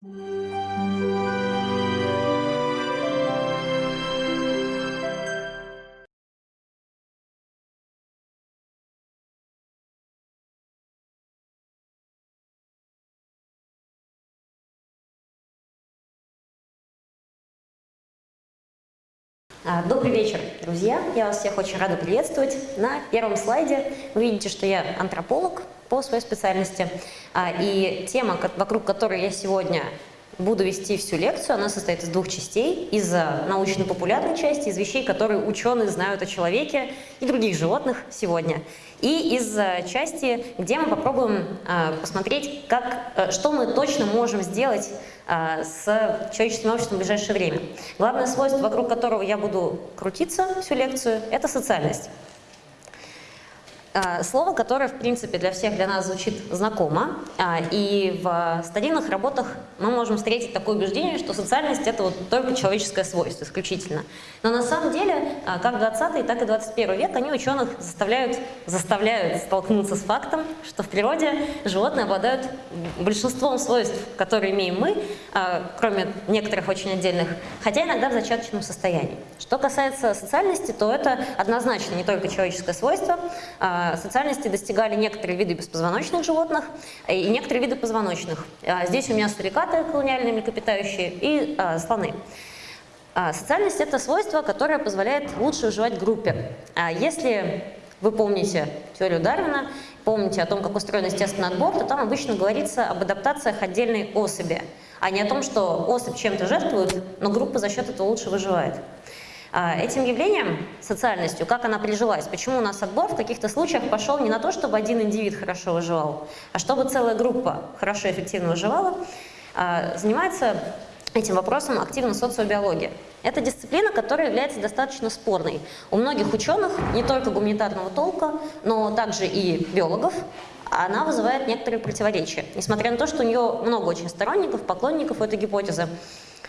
А, добрый вечер, друзья! Я вас всех очень рада приветствовать. На первом слайде вы видите, что я антрополог по своей специальности. А, и тема, вокруг которой я сегодня буду вести всю лекцию, она состоит из двух частей. Из научно-популярной части, из вещей, которые ученые знают о человеке и других животных сегодня. И из части, где мы попробуем а, посмотреть, как, э, что мы точно можем сделать а, с человеческим обществом в ближайшее время. Главное свойство, вокруг которого я буду крутиться всю лекцию, это социальность. А, слово, которое, в принципе, для всех для нас звучит знакомо, а, и в стадийных работах мы можем встретить такое убеждение, что социальность – это вот только человеческое свойство исключительно. Но на самом деле, а, как 20 так и 21 век, они ученых заставляют, заставляют столкнуться с фактом, что в природе животные обладают большинством свойств, которые имеем мы, кроме некоторых очень отдельных, хотя иногда в зачаточном состоянии. Что касается социальности, то это однозначно не только человеческое свойство, социальности достигали некоторые виды беспозвоночных животных и некоторые виды позвоночных. А, здесь у меня сурикаты, колониальные млекопитающие, и а, слоны. Социальность – это свойство, которое позволяет лучше выживать в группе. Если вы помните теорию Дарвина, помните о том, как устроен естественный отбор, то там обычно говорится об адаптациях отдельной особи, а не о том, что особь чем-то жертвует, но группа за счет этого лучше выживает. А, этим явлением, социальностью, как она прижилась, почему у нас отбор в каких-то случаях пошел не на то, чтобы один индивид хорошо выживал, а чтобы целая группа хорошо и эффективно выживала, а, занимается этим вопросом активно социобиология. Это дисциплина, которая является достаточно спорной. У многих ученых, не только гуманитарного толка, но также и биологов, она вызывает некоторые противоречия. Несмотря на то, что у нее много очень сторонников, поклонников этой гипотезы.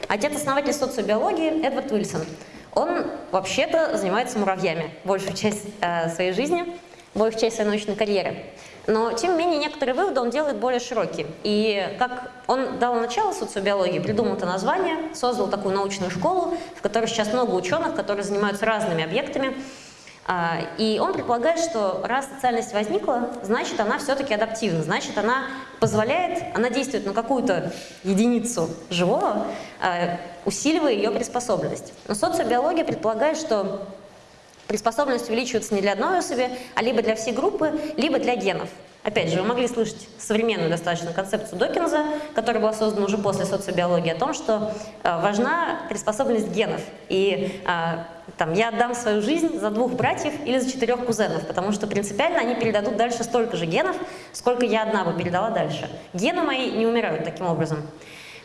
Отец-основатель социобиологии Эдвард Уильсон – он вообще-то занимается муравьями большую часть э, своей жизни, большую часть своей научной карьеры. Но, тем не менее, некоторые выводы он делает более широкие. И как он дал начало социобиологии, придумал это название, создал такую научную школу, в которой сейчас много ученых, которые занимаются разными объектами, и он предполагает, что раз социальность возникла, значит она все-таки адаптивна, значит она позволяет, она действует на какую-то единицу живого, а, усиливая ее приспособленность. Но социобиология предполагает, что приспособленность увеличивается не для одной особи, а либо для всей группы, либо для генов. Опять же, вы могли слышать современную достаточно концепцию Докинза, которая была создана уже после социобиологии, о том, что э, важна приспособленность генов. И э, там, я отдам свою жизнь за двух братьев или за четырех кузенов, потому что принципиально они передадут дальше столько же генов, сколько я одна бы передала дальше. Гены мои не умирают таким образом.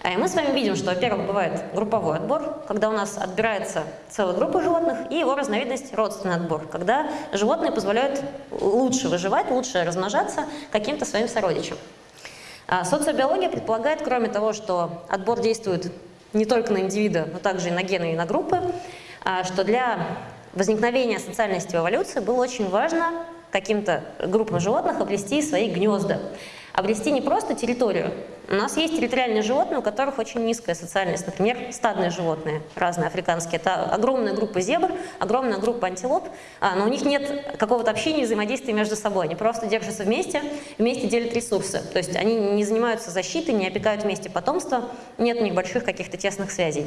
А, мы с вами видим, что, во-первых, бывает групповой отбор, когда у нас отбирается целая группа животных, и его разновидность – родственный отбор, когда животные позволяют лучше выживать, лучше размножаться каким-то своим сородичам. А социобиология предполагает, кроме того, что отбор действует не только на индивида, но также и на гены, и на группы, а, что для возникновения социальности в эволюции было очень важно каким-то группам животных обрести свои гнезда обрести не просто территорию. У нас есть территориальные животные, у которых очень низкая социальность. Например, стадные животные, разные африканские. Это огромная группа зебр, огромная группа антилоп, а, но у них нет какого-то общения и взаимодействия между собой. Они просто держатся вместе, вместе делят ресурсы. То есть они не занимаются защитой, не опекают вместе потомство, нет у них больших каких-то тесных связей.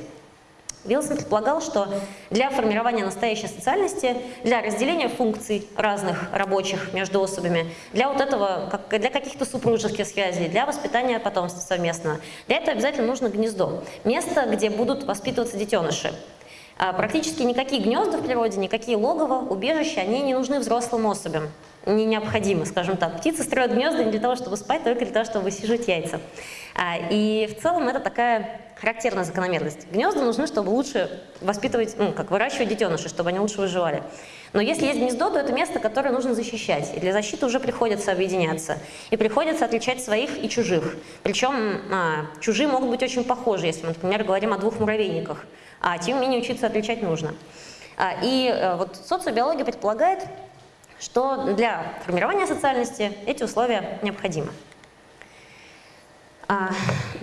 Вилсон предполагал, что для формирования настоящей социальности, для разделения функций разных рабочих между особями, для вот этого, для каких-то супружеских связей, для воспитания потомства совместного, для этого обязательно нужно гнездо, место, где будут воспитываться детеныши. А практически никакие гнезда в природе, никакие логово, убежища, они не нужны взрослым особям, не необходимы, скажем так. Птицы строят гнезда не для того, чтобы спать, только для того, чтобы высиживать яйца. А, и в целом это такая характерная закономерность. Гнезда нужны, чтобы лучше воспитывать, ну, как выращивать детенышей, чтобы они лучше выживали. Но если есть гнездо, то это место, которое нужно защищать. И для защиты уже приходится объединяться. И приходится отличать своих и чужих. Причем а, чужие могут быть очень похожи, если мы, например, говорим о двух муравейниках. А тем не менее учиться отличать нужно. А, и а, вот социобиология предполагает, что для формирования социальности эти условия необходимы. А,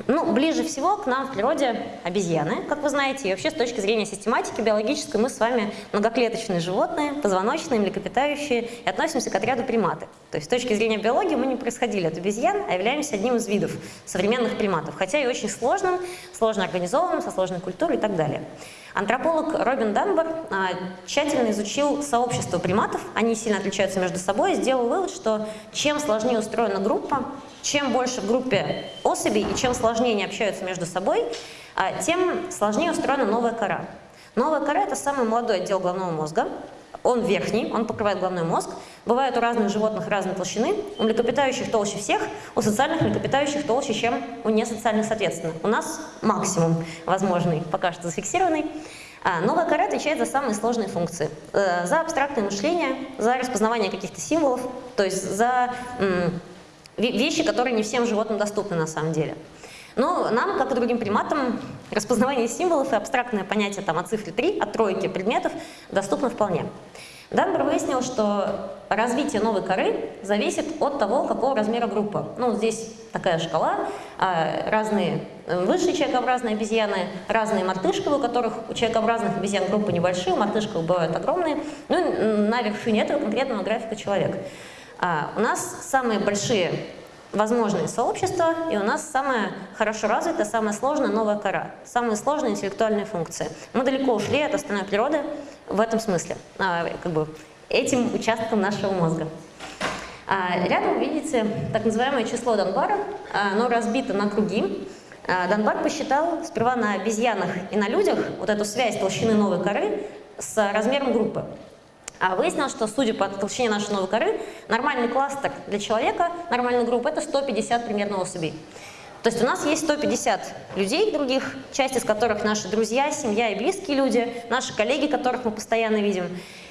Ну, ближе всего к нам в природе обезьяны, как вы знаете, и вообще с точки зрения систематики биологической мы с вами многоклеточные животные, позвоночные, млекопитающие, и относимся к отряду приматы. То есть с точки зрения биологии мы не происходили от обезьян, а являемся одним из видов современных приматов, хотя и очень сложным, сложно организованным, со сложной культурой и так далее. Антрополог Робин Данбор а, тщательно изучил сообщество приматов, они сильно отличаются между собой, и сделал вывод, что чем сложнее устроена группа, чем больше в группе особей и чем сложнее они общаются между собой, а, тем сложнее устроена новая кора. Новая кора – это самый молодой отдел головного мозга, он верхний, он покрывает головной мозг. Бывают у разных животных разной толщины. У млекопитающих толще всех, у социальных млекопитающих толще, чем у несоциальных соответственно. У нас максимум возможный, пока что зафиксированный. А новая кора отвечает за самые сложные функции. Э, за абстрактное мышление, за распознавание каких-то символов, то есть за вещи, которые не всем животным доступны на самом деле. Но нам, как и другим приматам, распознавание символов и абстрактное понятие там, о цифре 3, от тройки предметов доступно вполне. Данбер выяснил, что развитие новой коры зависит от того, какого размера группа. Ну, здесь такая шкала, а, разные э, высшие человекообразные обезьяны, разные мартышковые, у которых у человекообразных обезьян группы небольшие, у мартышковых бывают огромные. Ну и на вершине этого конкретного графика человек. А у нас самые большие возможные сообщества, и у нас самая хорошо развитая, самая сложная новая кора, самые сложные интеллектуальные функции. Мы далеко ушли от остальной природы в этом смысле, а, как бы этим участком нашего мозга. А, рядом видите так называемое число Донбара, оно разбито на круги. А, Донбар посчитал сперва на обезьянах и на людях вот эту связь толщины новой коры с размером группы. А выяснилось, что, судя по толщине нашей новой коры, нормальный кластер для человека, нормальная группа – это 150 примерно особей. То есть у нас есть 150 людей других, часть из которых наши друзья, семья и близкие люди, наши коллеги, которых мы постоянно видим.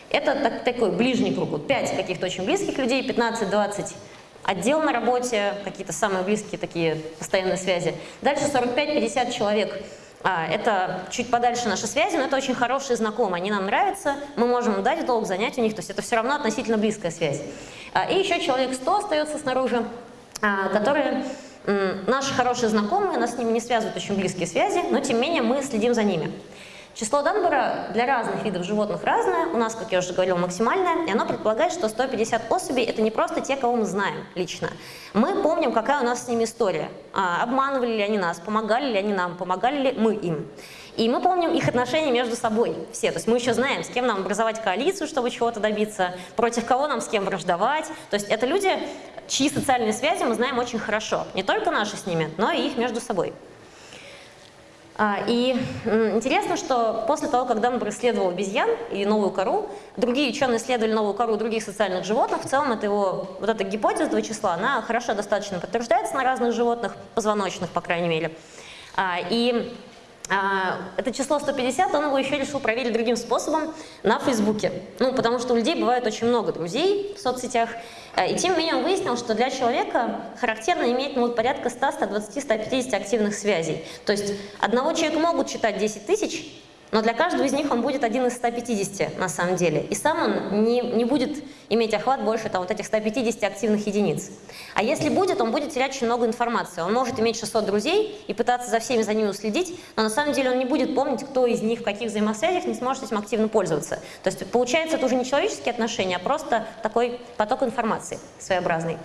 Это так, такой ближний круг, вот 5 каких-то очень близких людей, 15-20 отдел на работе, какие-то самые близкие такие постоянные связи. Дальше 45-50 человек а, это чуть подальше наши связи, но это очень хорошие знакомые, они нам нравятся, мы можем дать долг занять у них, то есть это все равно относительно близкая связь. А, и еще человек 100 остается снаружи, а, которые наши хорошие знакомые, нас с ними не связывают очень близкие связи, но тем не менее мы следим за ними. Число Данбора для разных видов животных разное, у нас, как я уже говорила, максимальное, и оно предполагает, что 150 особей – это не просто те, кого мы знаем лично. Мы помним, какая у нас с ними история. А, обманывали ли они нас, помогали ли они нам, помогали ли мы им. И мы помним их отношения между собой все. То есть мы еще знаем, с кем нам образовать коалицию, чтобы чего-то добиться, против кого нам с кем враждовать. То есть это люди, чьи социальные связи мы знаем очень хорошо. Не только наши с ними, но и их между собой. А, и интересно, что после того, как Данбер исследовал обезьян и новую кору, другие ученые исследовали новую кору других социальных животных. В целом, это его, вот эта гипотеза этого числа, она хорошо достаточно подтверждается на разных животных, позвоночных, по крайней мере. А, и а, это число 150, он его еще решил проверить другим способом на Фейсбуке. Ну, потому что у людей бывает очень много друзей в соцсетях. А, и тем не менее он выяснил, что для человека характерно иметь ну, порядка 100, 120, 150 активных связей. То есть одного человека могут читать 10 тысяч, но для каждого из них он будет один из 150 на самом деле. И сам он не, не будет иметь охват больше там, вот этих 150 активных единиц. А если будет, он будет терять очень много информации. Он может иметь 600 друзей и пытаться за всеми за ними уследить, но на самом деле он не будет помнить, кто из них в каких взаимосвязях не сможет этим активно пользоваться. То есть получается это уже не человеческие отношения, а просто такой поток информации своеобразный.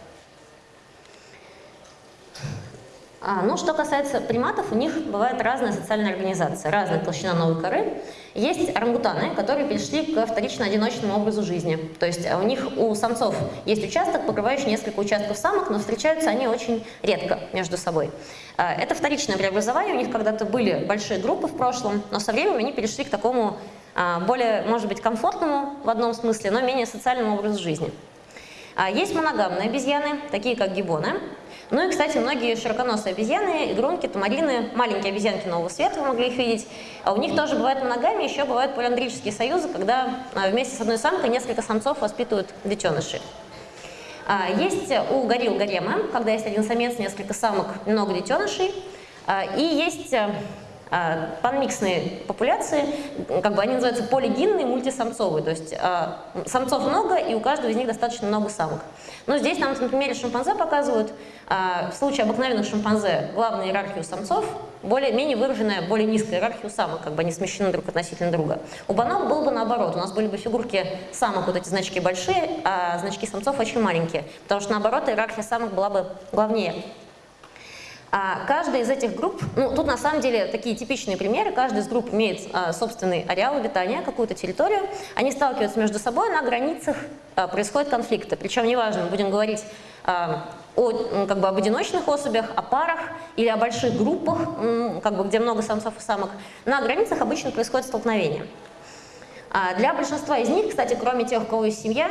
А, ну, что касается приматов, у них бывает разная социальная организация, разная толщина новой коры. Есть орангутаны, которые перешли к вторично-одиночному образу жизни. То есть а, у них, у самцов есть участок, покрывающий несколько участков самок, но встречаются они очень редко между собой. А, это вторичное преобразование, у них когда-то были большие группы в прошлом, но со временем они перешли к такому а, более, может быть, комфортному в одном смысле, но менее социальному образу жизни. Есть моногамные обезьяны, такие как гибоны. Ну и, кстати, многие широконосые обезьяны, игрунки, тамарины, маленькие обезьянки нового света, вы могли их видеть, а у них тоже бывает моногамия, еще бывают полиандрические союзы, когда а, вместе с одной самкой несколько самцов воспитывают детенышей. А, есть у горилл гаремы, когда есть один самец, несколько самок, много детенышей. А, и есть панмиксные популяции, как бы они называются полигинные, мультисамцовые, то есть самцов много, и у каждого из них достаточно много самок. Но здесь нам на примере шимпанзе показывают, а, в случае обыкновенных шимпанзе главная иерархия у самцов, более-менее выраженная, более низкая иерархия у самок, как бы они смещены друг относительно друга. У банок было бы наоборот, у нас были бы фигурки самок, вот эти значки большие, а значки самцов очень маленькие, потому что наоборот иерархия самок была бы главнее. А каждая из этих групп, ну тут на самом деле такие типичные примеры, каждая из групп имеет а, собственный ареал обитания, какую-то территорию, они сталкиваются между собой, на границах а, происходят конфликты, причем неважно, мы будем говорить а, о, как бы, об одиночных особях, о парах или о больших группах, как бы, где много самцов и самок, на границах обычно происходит столкновение. А для большинства из них, кстати, кроме тех, у кого есть семья,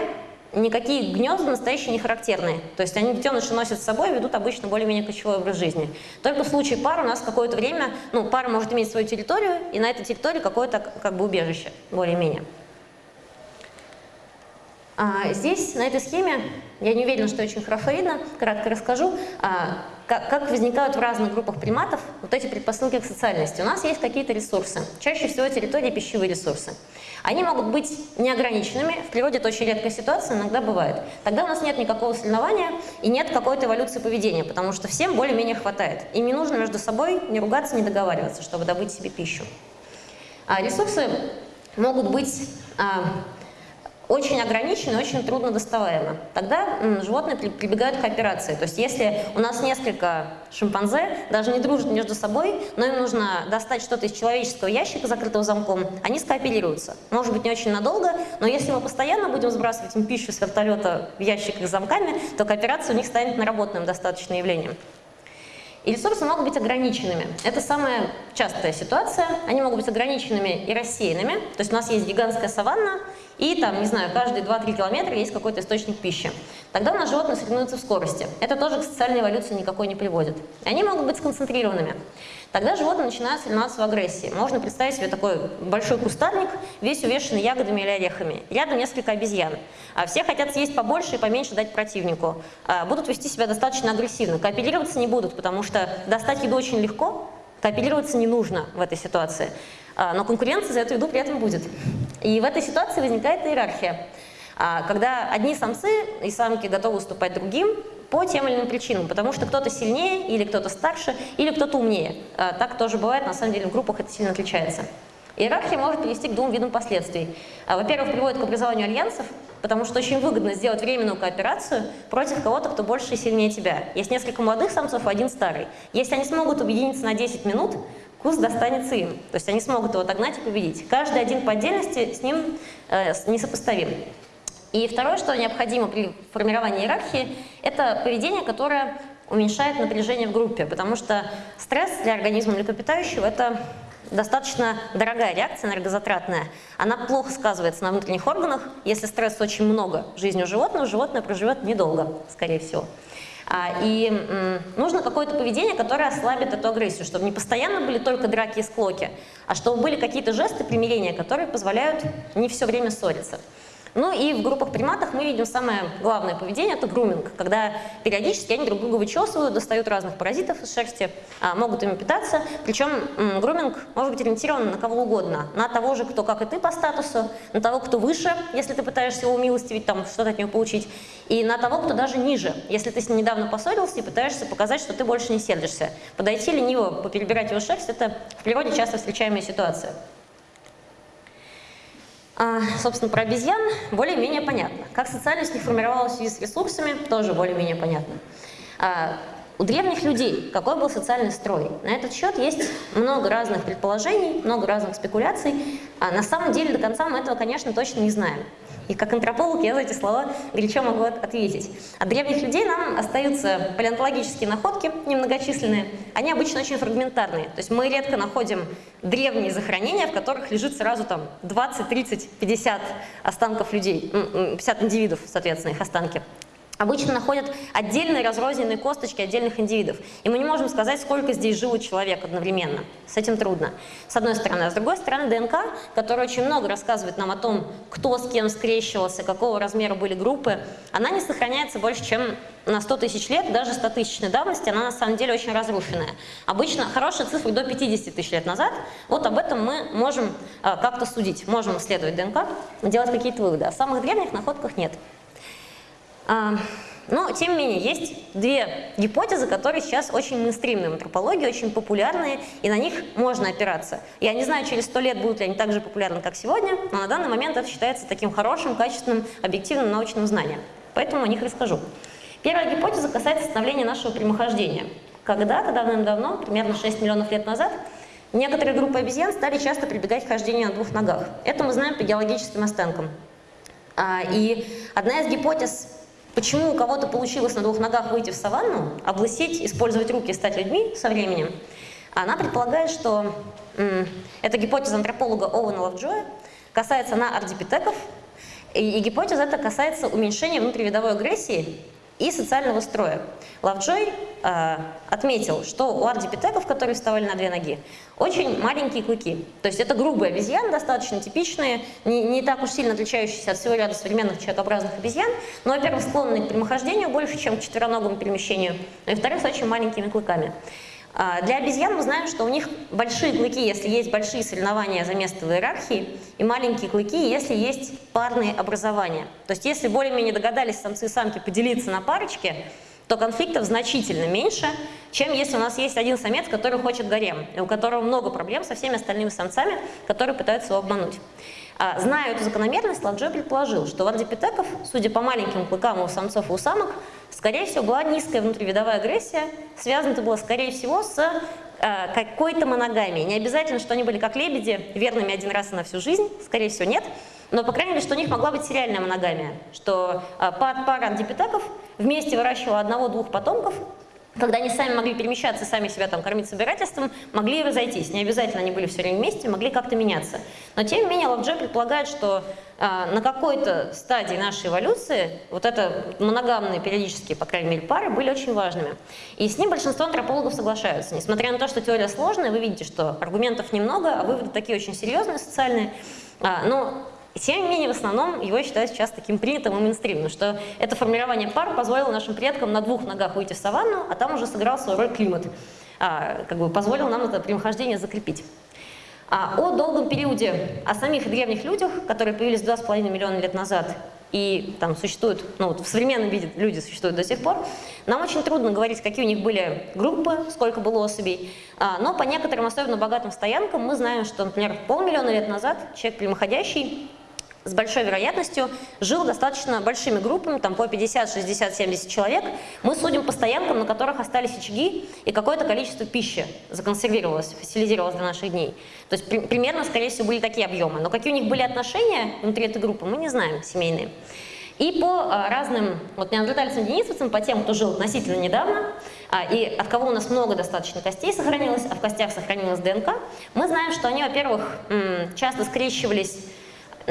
никакие гнезда настоящие не характерные. То есть они детеныши носят с собой и ведут обычно более-менее кочевой образ жизни. Только в случае пар у нас какое-то время, ну, пара может иметь свою территорию, и на этой территории какое-то как бы убежище, более-менее. А здесь, на этой схеме, я не уверена, что очень хорошо видно, кратко расскажу, а, как, как возникают в разных группах приматов вот эти предпосылки к социальности. У нас есть какие-то ресурсы, чаще всего территории пищевые ресурсы. Они могут быть неограниченными, в природе это очень редкая ситуация, иногда бывает. Тогда у нас нет никакого соревнования и нет какой-то эволюции поведения, потому что всем более-менее хватает. Им не нужно между собой не ругаться, не договариваться, чтобы добыть себе пищу. А ресурсы могут быть а, очень ограничено, очень трудно доставаемо. Тогда животные прибегают к кооперации. То есть если у нас несколько шимпанзе, даже не дружат между собой, но им нужно достать что-то из человеческого ящика, закрытого замком, они скооперируются. Может быть, не очень надолго, но если мы постоянно будем сбрасывать им пищу с вертолета в ящик с замками, то кооперация у них станет наработанным достаточным явлением. И ресурсы могут быть ограниченными. Это самая частая ситуация. Они могут быть ограниченными и рассеянными. То есть у нас есть гигантская саванна, и там, не знаю, каждые 2-3 километра есть какой-то источник пищи. Тогда у нас животные соревнуются в скорости. Это тоже к социальной эволюции никакой не приводит. И они могут быть сконцентрированными. Тогда животные начинают соревноваться в агрессии. Можно представить себе такой большой кустарник, весь увешанный ягодами или орехами. Рядом несколько обезьян. А все хотят съесть побольше и поменьше дать противнику. А будут вести себя достаточно агрессивно. Кооперироваться не будут, потому что достать еду очень легко, кооперироваться не нужно в этой ситуации. А, но конкуренция за эту еду при этом будет. И в этой ситуации возникает иерархия, а, когда одни самцы и самки готовы уступать другим по тем или иным причинам, потому что кто-то сильнее, или кто-то старше, или кто-то умнее. А, так тоже бывает, на самом деле в группах это сильно отличается. Иерархия может привести к двум видам последствий. Во-первых, приводит к образованию альянсов, потому что очень выгодно сделать временную кооперацию против кого-то, кто больше и сильнее тебя. Есть несколько молодых самцов, один старый. Если они смогут объединиться на 10 минут, куст достанется им. То есть они смогут его отогнать и победить. Каждый один по отдельности с ним э, несопоставим. И второе, что необходимо при формировании иерархии, это поведение, которое уменьшает напряжение в группе, потому что стресс для организма млекопитающего – это достаточно дорогая реакция, энергозатратная. Она плохо сказывается на внутренних органах. Если стресса очень много в жизни у животного, животное проживет недолго, скорее всего. А, и нужно какое-то поведение, которое ослабит эту агрессию, чтобы не постоянно были только драки и склоки, а чтобы были какие-то жесты примирения, которые позволяют не все время ссориться. Ну и в группах приматов мы видим самое главное поведение – это груминг, когда периодически они друг друга вычесывают, достают разных паразитов из шерсти, а, могут ими питаться. Причем груминг может быть ориентирован на кого угодно, на того же, кто как и ты по статусу, на того, кто выше, если ты пытаешься его умилостивить, там что-то от него получить, и на того, кто даже ниже, если ты с ним недавно поссорился и пытаешься показать, что ты больше не сердишься. Подойти лениво, поперебирать его шерсть – это в природе часто встречаемая ситуация. А, собственно, про обезьян более-менее понятно. Как социальность не формировалась в связи с ресурсами, тоже более-менее понятно. А, у древних людей какой был социальный строй? На этот счет есть много разных предположений, много разных спекуляций. А на самом деле до конца мы этого, конечно, точно не знаем. И как антрополог я за эти слова горячо могу ответить. От древних людей нам остаются палеонтологические находки, немногочисленные. Они обычно очень фрагментарные. То есть мы редко находим древние захоронения, в которых лежит сразу там 20, 30, 50 останков людей, 50 индивидов, соответственно, их останки. Обычно находят отдельные разрозненные косточки отдельных индивидов. И мы не можем сказать, сколько здесь жило человек одновременно. С этим трудно. С одной стороны. А с другой стороны, ДНК, которая очень много рассказывает нам о том, кто с кем скрещивался, какого размера были группы, она не сохраняется больше, чем на 100 тысяч лет, даже 100 тысячной давности, она на самом деле очень разрушенная. Обычно хорошая цифра до 50 тысяч лет назад, вот об этом мы можем а, как-то судить, можем исследовать ДНК, делать какие-то выводы. О самых древних находках нет. А, но, тем не менее, есть две гипотезы, которые сейчас очень мейнстримные в антропологии, очень популярные, и на них можно опираться. Я не знаю, через сто лет будут ли они так же популярны, как сегодня, но на данный момент это считается таким хорошим, качественным, объективным научным знанием. Поэтому о них расскажу. Первая гипотеза касается становления нашего прямохождения. Когда-то, давным-давно, примерно 6 миллионов лет назад, некоторые группы обезьян стали часто прибегать к хождению на двух ногах. Это мы знаем по геологическим останкам. А, и одна из гипотез Почему у кого-то получилось на двух ногах выйти в саванну, облысеть, использовать руки и стать людьми со временем? Она предполагает, что эта гипотеза антрополога Оуэна Лавджоя касается на ардипитеков, и, и гипотеза эта касается уменьшения внутривидовой агрессии и социального строя. Лавджой э, отметил, что у ардипитеков, которые вставали на две ноги, очень маленькие клыки. То есть это грубые обезьяны, достаточно типичные, не, не так уж сильно отличающиеся от всего ряда современных человекообразных обезьян, но, во-первых, склонны к прямохождению больше, чем к четвероногому перемещению, и, во-вторых, с очень маленькими клыками. А, для обезьян мы знаем, что у них большие клыки, если есть большие соревнования за место в иерархии, и маленькие клыки, если есть парные образования. То есть если более-менее догадались самцы и самки поделиться на парочки, то конфликтов значительно меньше, чем если у нас есть один самец, который хочет гарем, и у которого много проблем со всеми остальными самцами, которые пытаются его обмануть. А, зная эту закономерность, Ладжой предположил, что у ардипитеков, судя по маленьким клыкам у самцов и у самок, скорее всего, была низкая внутривидовая агрессия, связана это было, скорее всего, с а, какой-то моногамией. Не обязательно, что они были как лебеди, верными один раз и на всю жизнь, скорее всего, нет, но, по крайней мере, что у них могла быть сериальная моногамия, что а, пара ардипитеков вместе выращивала одного-двух потомков, когда они сами могли перемещаться, сами себя там кормить собирательством, могли разойтись. Не обязательно они были все время вместе, могли как-то меняться. Но тем не менее Лавджой предполагает, что э, на какой-то стадии нашей эволюции вот это моногамные периодические, по крайней мере, пары были очень важными. И с ним большинство антропологов соглашаются. Несмотря на то, что теория сложная, вы видите, что аргументов немного, а выводы такие очень серьезные, социальные. А, но и тем не менее, в основном его считают сейчас таким принятым и мейнстримным, что это формирование пар позволило нашим предкам на двух ногах выйти в саванну, а там уже сыграл свою роль климат, а, как бы позволил нам это прямохождение закрепить. А о долгом периоде, о самих древних людях, которые появились 2,5 миллиона лет назад и там существуют, ну вот в современном виде люди существуют до сих пор, нам очень трудно говорить, какие у них были группы, сколько было особей, а, но по некоторым особенно богатым стоянкам мы знаем, что, например, полмиллиона лет назад человек прямоходящий с большой вероятностью жил достаточно большими группами, там по 50, 60, 70 человек. Мы судим по стоянкам, на которых остались очаги, и какое-то количество пищи законсервировалось, фасилизировалось до наших дней. То есть при, примерно, скорее всего, были такие объемы. Но какие у них были отношения внутри этой группы, мы не знаем, семейные. И по а, разным вот неандертальцам денисовцам, по тем, кто жил относительно недавно, а, и от кого у нас много достаточно костей сохранилось, а в костях сохранилась ДНК, мы знаем, что они, во-первых, часто скрещивались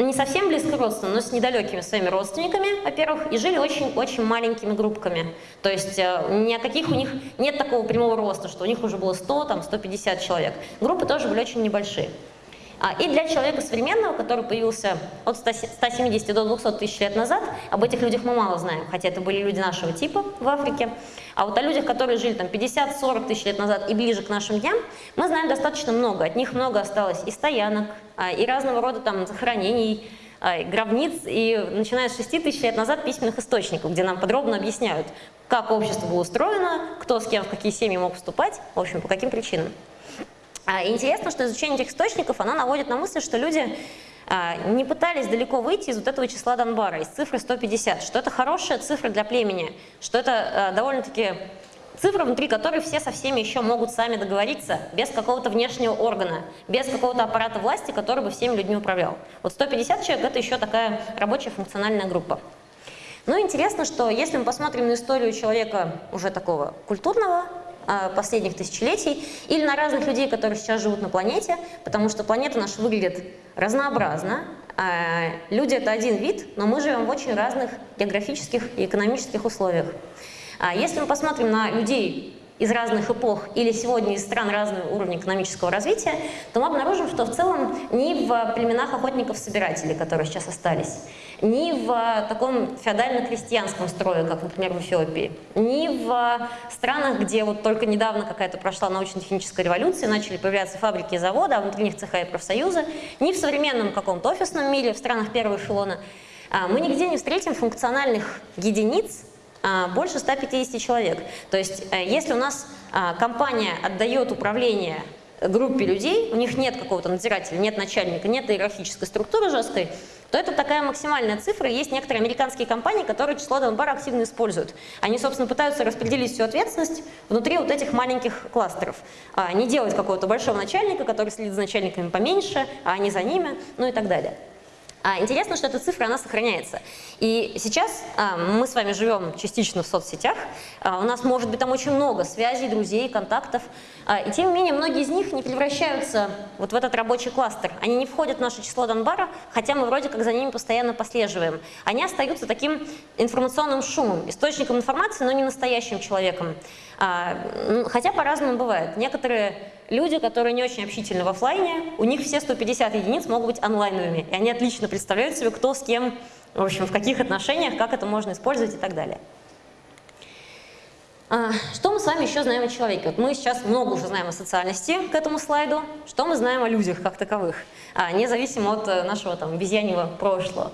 не совсем близко родственны, но с недалекими своими родственниками, во-первых, и жили очень-очень маленькими группками. То есть э, ни о каких у них нет такого прямого роста, что у них уже было 100, там, 150 человек. Группы тоже были очень небольшие. А, и для человека современного, который появился от 170 до 200 тысяч лет назад, об этих людях мы мало знаем, хотя это были люди нашего типа в Африке. А вот о людях, которые жили там 50-40 тысяч лет назад и ближе к нашим дням, мы знаем достаточно много. От них много осталось и стоянок, а, и разного рода там захоронений, а, гробниц, и начиная с 6 тысяч лет назад письменных источников, где нам подробно объясняют, как общество было устроено, кто с кем в какие семьи мог вступать, в общем, по каким причинам. А, интересно, что изучение этих источников, оно наводит на мысль, что люди а, не пытались далеко выйти из вот этого числа Донбара, из цифры 150, что это хорошая цифра для племени, что это а, довольно-таки цифра, внутри которой все со всеми еще могут сами договориться, без какого-то внешнего органа, без какого-то аппарата власти, который бы всеми людьми управлял. Вот 150 человек – это еще такая рабочая функциональная группа. Ну, интересно, что если мы посмотрим на историю человека уже такого культурного, последних тысячелетий, или на разных людей, которые сейчас живут на планете, потому что планета наша выглядит разнообразно, А, люди — это один вид, но мы живем в очень разных географических и экономических условиях. А, если мы посмотрим на людей из разных эпох или сегодня из стран разного уровня экономического развития, то мы обнаружим, что в целом ни в племенах охотников-собирателей, которые сейчас остались, ни в таком феодально-крестьянском строе, как, например, в Эфиопии, ни в странах, где вот только недавно какая-то прошла научно-техническая революция, начали появляться фабрики и заводы, а внутри них цеха и профсоюзы, ни в современном каком-то офисном мире, в странах первого эшелона, а, мы нигде не встретим функциональных единиц, больше 150 человек. То есть э, если у нас а, компания отдает управление группе людей, у них нет какого-то надзирателя, нет начальника, нет иерархической структуры жесткой, то это такая максимальная цифра. Есть некоторые американские компании, которые число Донбара активно используют. Они, собственно, пытаются распределить всю ответственность внутри вот этих маленьких кластеров. А не делать какого-то большого начальника, который следит за начальниками поменьше, а они за ними, ну и так далее. А интересно, что эта цифра, она сохраняется. И сейчас а, мы с вами живем частично в соцсетях, а, у нас может быть там очень много связей, друзей, контактов, и тем не менее многие из них не превращаются вот в этот рабочий кластер. Они не входят в наше число Донбара, хотя мы вроде как за ними постоянно послеживаем. Они остаются таким информационным шумом, источником информации, но не настоящим человеком. А, хотя по-разному бывает. Некоторые люди, которые не очень общительны в офлайне, у них все 150 единиц могут быть онлайновыми, и они отлично представляют себе, кто с кем, в общем, в каких отношениях, как это можно использовать и так далее. А, что мы с вами еще знаем о человеке? Вот мы сейчас много уже знаем о социальности к этому слайду. Что мы знаем о людях как таковых, а, независимо от э, нашего там обезьяньего прошлого?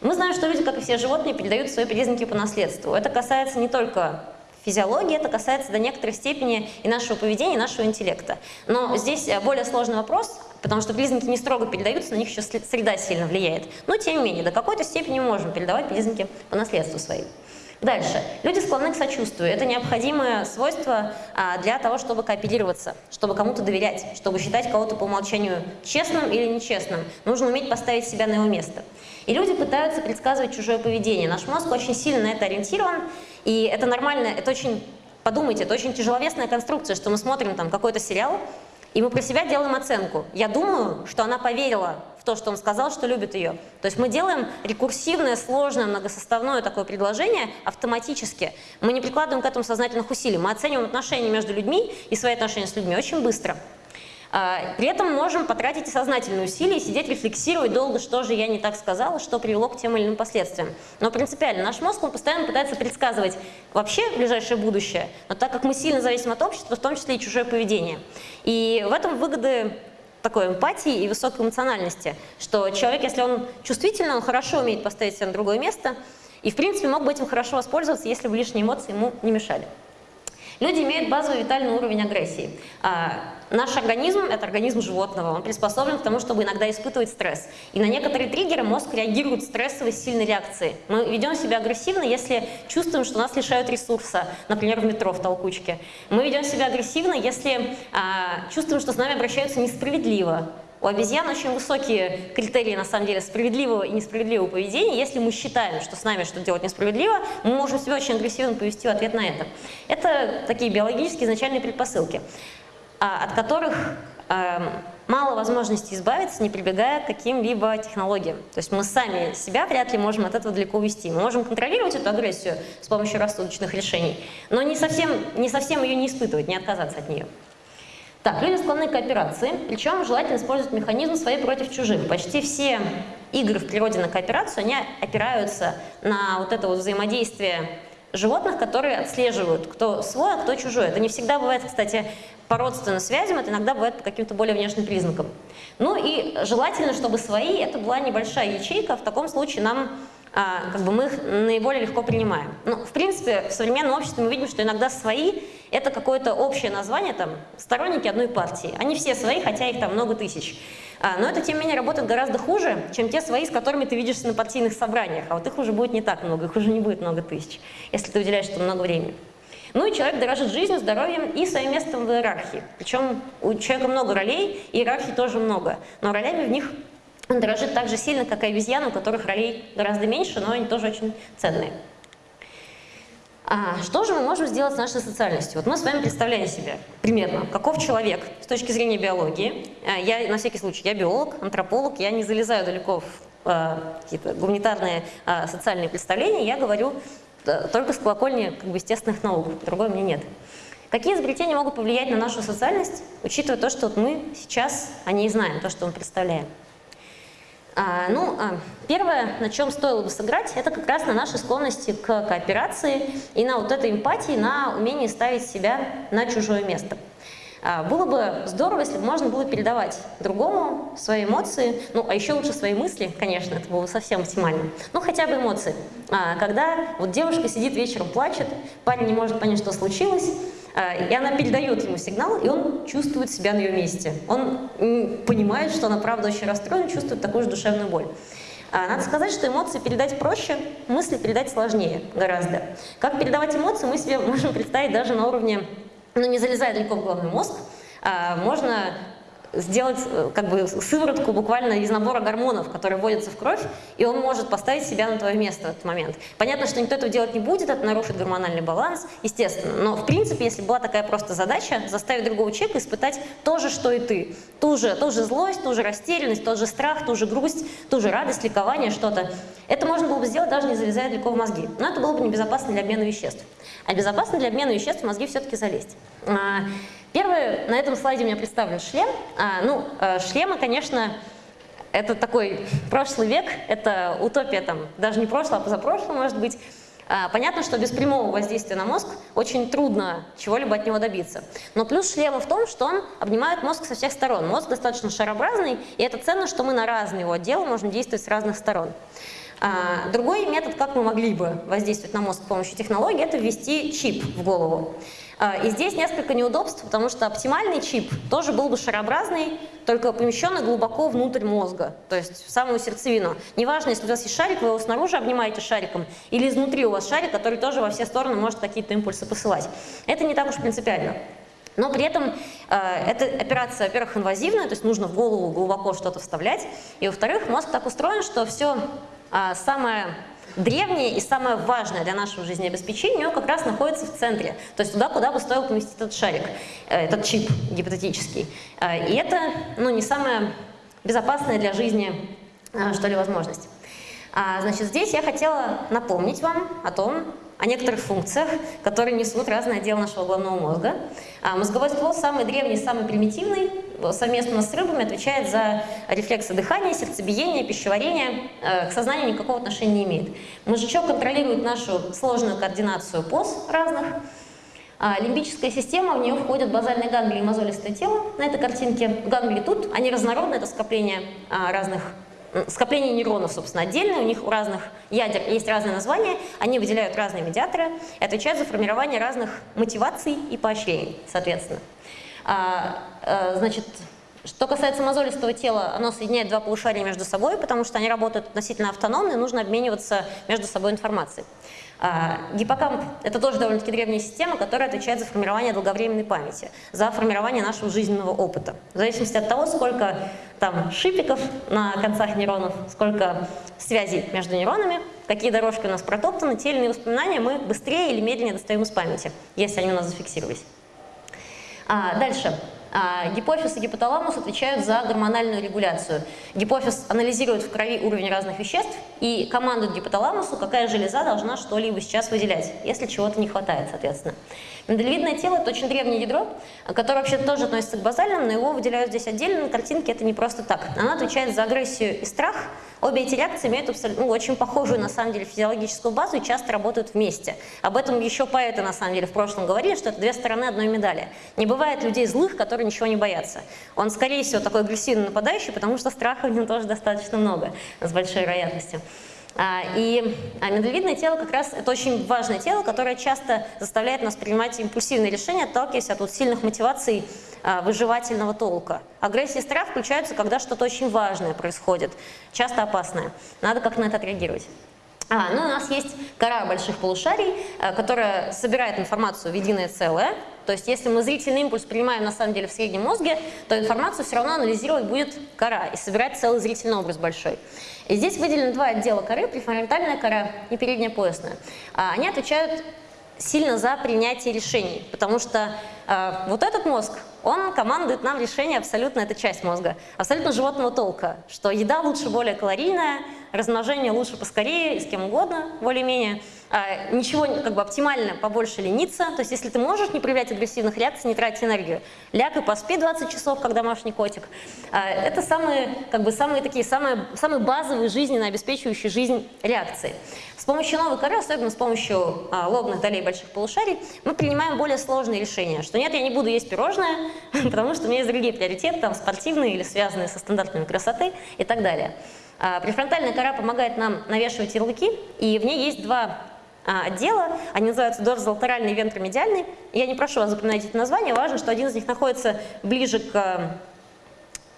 Мы знаем, что люди, как и все животные, передают свои признаки по наследству. Это касается не только физиологии, это касается до некоторой степени и нашего поведения, и нашего интеллекта. Но здесь э, более сложный вопрос, потому что признаки не строго передаются, на них еще среда сильно влияет. Но тем не менее, до какой-то степени мы можем передавать признаки по наследству своим. Дальше. Люди склонны к сочувствию. Это необходимое свойство а, для того, чтобы кооперироваться, чтобы кому-то доверять, чтобы считать кого-то по умолчанию честным или нечестным. Нужно уметь поставить себя на его место. И люди пытаются предсказывать чужое поведение. Наш мозг очень сильно на это ориентирован, и это нормально, это очень, подумайте, это очень тяжеловесная конструкция, что мы смотрим там какой-то сериал, и мы про себя делаем оценку. Я думаю, что она поверила в то, что он сказал, что любит ее. То есть мы делаем рекурсивное, сложное, многосоставное такое предложение автоматически. Мы не прикладываем к этому сознательных усилий. Мы оцениваем отношения между людьми и свои отношения с людьми очень быстро. А, при этом можем потратить сознательные усилия, сидеть, рефлексировать долго, что же я не так сказала, что привело к тем или иным последствиям. Но принципиально наш мозг он постоянно пытается предсказывать вообще ближайшее будущее, но так как мы сильно зависим от общества, в том числе и чужое поведение. И в этом выгоды такой эмпатии и высокой эмоциональности, что человек, если он чувствительный, он хорошо умеет поставить себя на другое место, и в принципе мог бы этим хорошо воспользоваться, если бы лишние эмоции ему не мешали. Люди имеют базовый витальный уровень агрессии. Наш организм – это организм животного, он приспособлен к тому, чтобы иногда испытывать стресс. И на некоторые триггеры мозг реагирует стрессовой сильной реакцией. Мы ведем себя агрессивно, если чувствуем, что нас лишают ресурса, например, в метро, в толкучке. Мы ведем себя агрессивно, если а, чувствуем, что с нами обращаются несправедливо, у обезьян очень высокие критерии, на самом деле, справедливого и несправедливого поведения. Если мы считаем, что с нами что-то делать несправедливо, мы можем себя очень агрессивно повести в ответ на это. Это такие биологические изначальные предпосылки, от которых эм, мало возможности избавиться, не прибегая к каким-либо технологиям. То есть мы сами себя вряд ли можем от этого далеко увести. Мы можем контролировать эту агрессию с помощью рассудочных решений, но не совсем, не совсем ее не испытывать, не отказаться от нее. Так, люди склонны к кооперации, причем желательно использовать механизм свои против чужих. Почти все игры в природе на кооперацию, они опираются на вот это вот взаимодействие животных, которые отслеживают, кто свой, а кто чужой. Это не всегда бывает, кстати, по родственным связям, это иногда бывает по каким-то более внешним признакам. Ну и желательно, чтобы свои, это была небольшая ячейка, в таком случае нам как бы мы их наиболее легко принимаем. Ну, в принципе, в современном обществе мы видим, что иногда свои – это какое-то общее название, там, сторонники одной партии. Они все свои, хотя их там много тысяч. А, но это, тем не менее, работает гораздо хуже, чем те свои, с которыми ты видишься на партийных собраниях. А вот их уже будет не так много, их уже не будет много тысяч, если ты уделяешь этому много времени. Ну и человек дорожит жизнью, здоровьем и своим местом в иерархии. Причем у человека много ролей, иерархии тоже много, но ролями в них он дорожит так же сильно, как и обезьяны, у которых ролей гораздо меньше, но они тоже очень ценные. А что же мы можем сделать с нашей социальностью? Вот мы с вами представляем себе примерно, каков человек с точки зрения биологии. А, я, на всякий случай, я биолог, антрополог, я не залезаю далеко в э, какие-то гуманитарные э, социальные представления, я говорю э, только с колокольни как бы, естественных наук, другой мне нет. Какие изобретения могут повлиять на нашу социальность, учитывая то, что вот мы сейчас о ней знаем, то, что мы представляем? А, ну, а, первое, на чем стоило бы сыграть, это как раз на нашей склонности к кооперации и на вот этой эмпатии, на умении ставить себя на чужое место. А, было бы здорово, если бы можно было передавать другому свои эмоции, ну, а еще лучше свои мысли, конечно, это было бы совсем оптимально, ну, хотя бы эмоции. Когда вот девушка сидит вечером, плачет, парень не может понять, что случилось, и она передает ему сигнал, и он чувствует себя на ее месте. Он понимает, что она правда очень расстроена, чувствует такую же душевную боль. А, надо сказать, что эмоции передать проще, мысли передать сложнее гораздо. Как передавать эмоции, мы себе можем представить даже на уровне, ну не залезая далеко в головной мозг, а, можно сделать э, как бы сыворотку буквально из набора гормонов, которые вводятся в кровь, и он может поставить себя на твое место в этот момент. Понятно, что никто этого делать не будет, это нарушит гормональный баланс, естественно, но в принципе, если была такая просто задача, заставить другого человека испытать то же, что и ты, ту же, ту же злость, ту же растерянность, тот же страх, ту же грусть, ту же радость, ликование, что-то, это можно было бы сделать даже не залезая далеко в мозги, но это было бы небезопасно для обмена веществ. А безопасно для обмена веществ в мозги все-таки залезть. Первый, на этом слайде у меня представлен шлем. А, ну, э, шлемы, конечно, это такой прошлый век, это утопия там, даже не прошлого, а позапрошлого, может быть. А, понятно, что без прямого воздействия на мозг очень трудно чего-либо от него добиться. Но плюс шлема в том, что он обнимает мозг со всех сторон. Мозг достаточно шарообразный, и это ценно, что мы на разные его отделы можем действовать с разных сторон. А, другой метод, как мы могли бы воздействовать на мозг с помощью технологии, это ввести чип в голову. А, и здесь несколько неудобств, потому что оптимальный чип тоже был бы шарообразный, только помещенный глубоко внутрь мозга, то есть в самую сердцевину. Неважно, если у вас есть шарик, вы его снаружи обнимаете шариком, или изнутри у вас шарик, который тоже во все стороны может какие-то импульсы посылать. Это не так уж принципиально. Но при этом э, эта операция, во-первых, инвазивная, то есть нужно в голову глубоко что-то вставлять, и во-вторых, мозг так устроен, что все э, а, самое древнее и самое важное для нашего жизнеобеспечения как раз находится в центре, то есть туда, куда бы стоило поместить этот шарик, э, этот чип гипотетический. Э, и это ну, не самая безопасная для жизни, э, что ли, возможность. А, значит, здесь я хотела напомнить вам о том, о некоторых функциях, которые несут разные отделы нашего головного мозга. А мозговой ствол самый древний, самый примитивный, совместно с рыбами отвечает за рефлексы дыхания, сердцебиения, пищеварения, э, к сознанию никакого отношения не имеет. Мозжечок контролирует нашу сложную координацию поз разных, а лимбическая система, в нее входят базальные ганглии и мозолистое тело на этой картинке. Ганглии тут, они разнородные, это скопление а, разных скопление нейронов, собственно, отдельные, у них у разных ядер есть разные названия, они выделяют разные медиаторы и отвечают за формирование разных мотиваций и поощрений, соответственно. А, а, значит, что касается мозолистого тела, оно соединяет два полушария между собой, потому что они работают относительно автономно, и нужно обмениваться между собой информацией. А, гиппокамп – это тоже довольно-таки древняя система, которая отвечает за формирование долговременной памяти, за формирование нашего жизненного опыта. В зависимости от того, сколько там шипиков на концах нейронов, сколько связей между нейронами, какие дорожки у нас протоптаны, те или иные воспоминания мы быстрее или медленнее достаем из памяти, если они у нас зафиксировались. А, дальше. А, гипофиз и гипоталамус отвечают за гормональную регуляцию. Гипофиз анализирует в крови уровень разных веществ и командует гипоталамусу, какая железа должна что-либо сейчас выделять, если чего-то не хватает, соответственно. Миндалевидное тело – это очень древнее ядро, которое вообще тоже относится к базальным, но его выделяют здесь отдельно, на картинке это не просто так. Оно отвечает за агрессию и страх. Обе эти реакции имеют ну, очень похожую, на самом деле, физиологическую базу и часто работают вместе. Об этом еще поэты, на самом деле, в прошлом говорили, что это две стороны одной медали. Не бывает людей злых, которые ничего не боятся. Он, скорее всего, такой агрессивный нападающий, потому что страха в нем тоже достаточно много, с большой вероятностью. А, и а, миндалевидное тело как раз это очень важное тело, которое часто заставляет нас принимать импульсивные решения, отталкиваясь от вот сильных мотиваций а, выживательного толка. Агрессия и страх включаются, когда что-то очень важное происходит, часто опасное. Надо как на это отреагировать. А, ну, у нас есть кора больших полушарий, которая собирает информацию в единое целое. То есть, если мы зрительный импульс принимаем на самом деле в среднем мозге, то информацию все равно анализировать будет кора и собирать целый зрительный образ большой. И здесь выделены два отдела коры, префронтальная кора и передняя поясная. А, они отвечают сильно за принятие решений, потому что э, вот этот мозг он командует нам решение абсолютно, это часть мозга, абсолютно животного толка, что еда лучше более калорийная, размножение лучше поскорее, с кем угодно, более-менее. А, ничего как бы оптимально побольше лениться, то есть если ты можешь не проявлять агрессивных реакций, не тратить энергию, ляг и поспи 20 часов, как домашний котик. А, это самые, как бы, самые такие, самые, самые базовые жизненно обеспечивающие жизнь реакции. С помощью новой коры, особенно с помощью а, лобных долей больших полушарий, мы принимаем более сложные решения, что нет, я не буду есть пирожное, потому что у меня есть другие приоритеты, там спортивные или связанные со стандартами красоты и так далее. Префронтальная кора помогает нам навешивать ярлыки, и в ней есть два отдела, они называются дорзолатеральный и вентромедиальный. Я не прошу вас запоминать эти названия, важно, что один из них находится ближе к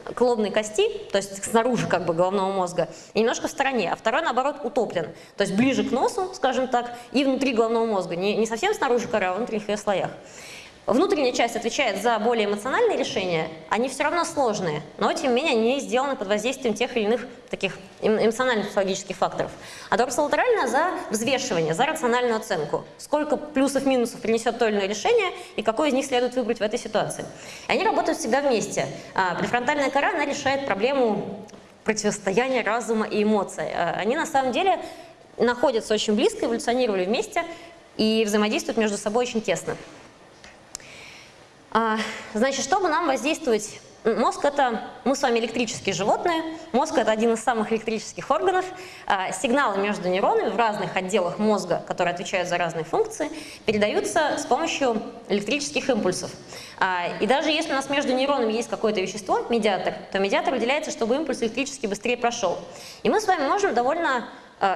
к лобной кости, то есть снаружи как бы головного мозга, и немножко в стороне, а второй, наоборот, утоплен, то есть ближе к носу, скажем так, и внутри головного мозга, не, не совсем снаружи кора, а в внутренних ее слоях. Внутренняя часть отвечает за более эмоциональные решения, они все равно сложные, но тем не менее они сделаны под воздействием тех или иных таких эм, эмоциональных психологических факторов. А дорсолатеральная за взвешивание, за рациональную оценку. Сколько плюсов-минусов принесет то или иное решение и какой из них следует выбрать в этой ситуации. И они работают всегда вместе. А префронтальная кора, она решает проблему противостояния разума и эмоций. А они на самом деле находятся очень близко, эволюционировали вместе и взаимодействуют между собой очень тесно. А, значит, чтобы нам воздействовать Мозг – это мы с вами электрические животные, мозг – это один из самых электрических органов. А, сигналы между нейронами в разных отделах мозга, которые отвечают за разные функции, передаются с помощью электрических импульсов. А, и даже если у нас между нейронами есть какое-то вещество, медиатор, то медиатор выделяется, чтобы импульс электрически быстрее прошел. И мы с вами можем довольно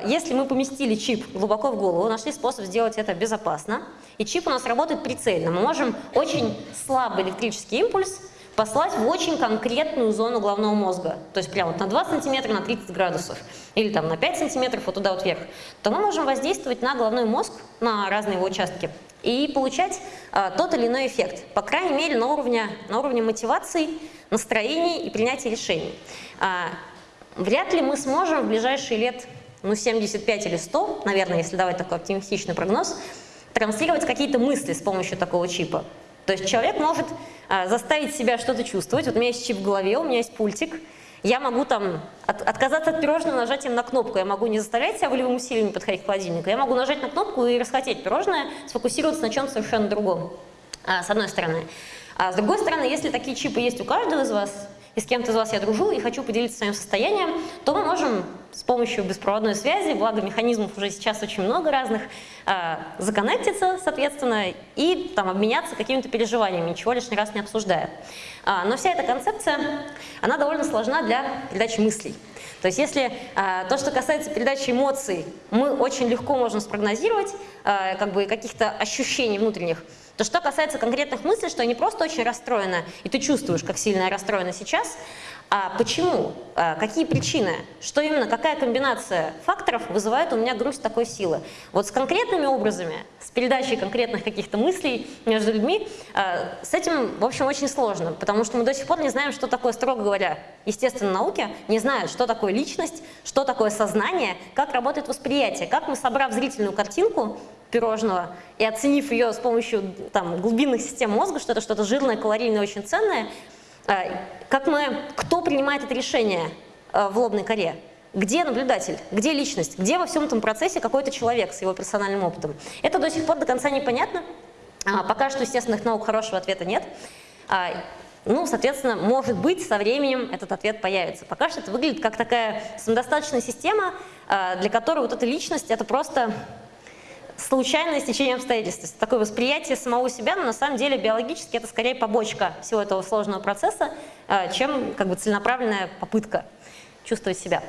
если мы поместили чип глубоко в голову, нашли способ сделать это безопасно, и чип у нас работает прицельно, мы можем очень слабый электрический импульс послать в очень конкретную зону головного мозга, то есть прямо вот на 2 сантиметра на 30 градусов, или там на 5 сантиметров вот туда вот вверх, то мы можем воздействовать на головной мозг, на разные его участки, и получать а, тот или иной эффект, по крайней мере на уровне, на уровне мотивации, настроений и принятия решений. А, вряд ли мы сможем в ближайшие лет ну 75 или 100, наверное, если давать такой оптимистичный прогноз, транслировать какие-то мысли с помощью такого чипа. То есть человек может а, заставить себя что-то чувствовать. Вот у меня есть чип в голове, у меня есть пультик. Я могу там от, отказаться от пирожного нажатием на кнопку. Я могу не заставлять себя волевым усилием подходить к холодильнику. Я могу нажать на кнопку и расхотеть пирожное, сфокусироваться на чем-то совершенно другом, а, с одной стороны. А с другой стороны, если такие чипы есть у каждого из вас, и с кем-то из вас я дружу и хочу поделиться своим состоянием, то мы можем с помощью беспроводной связи, благо механизмов уже сейчас очень много разных, э, законнектиться, соответственно, и там обменяться какими-то переживаниями, ничего лишний раз не обсуждая. А, но вся эта концепция, она довольно сложна для передачи мыслей. То есть если э, то, что касается передачи эмоций, мы очень легко можем спрогнозировать, э, как бы каких-то ощущений внутренних, то что касается конкретных мыслей, что они просто очень расстроены, и ты чувствуешь, как сильно я расстроена сейчас, а почему, а какие причины, что именно, какая комбинация факторов вызывает у меня грусть такой силы. Вот с конкретными образами, с передачей конкретных каких-то мыслей между людьми, а, с этим, в общем, очень сложно, потому что мы до сих пор не знаем, что такое, строго говоря, естественно, науки не знают, что такое личность, что такое сознание, как работает восприятие, как мы, собрав зрительную картинку, пирожного и оценив ее с помощью там, глубинных систем мозга, что это что-то жирное, калорийное, очень ценное, как мы, кто принимает это решение э, в лобной коре? Где наблюдатель? Где личность? Где во всем этом процессе какой-то человек с его персональным опытом? Это до сих пор до конца непонятно. А, пока что естественных наук хорошего ответа нет. А, ну, соответственно, может быть, со временем этот ответ появится. Пока что это выглядит как такая самодостаточная система, а, для которой вот эта личность – это просто случайное стечение обстоятельств. Такое восприятие самого себя, но на самом деле биологически это скорее побочка всего этого сложного процесса, э, чем как бы целенаправленная попытка чувствовать себя.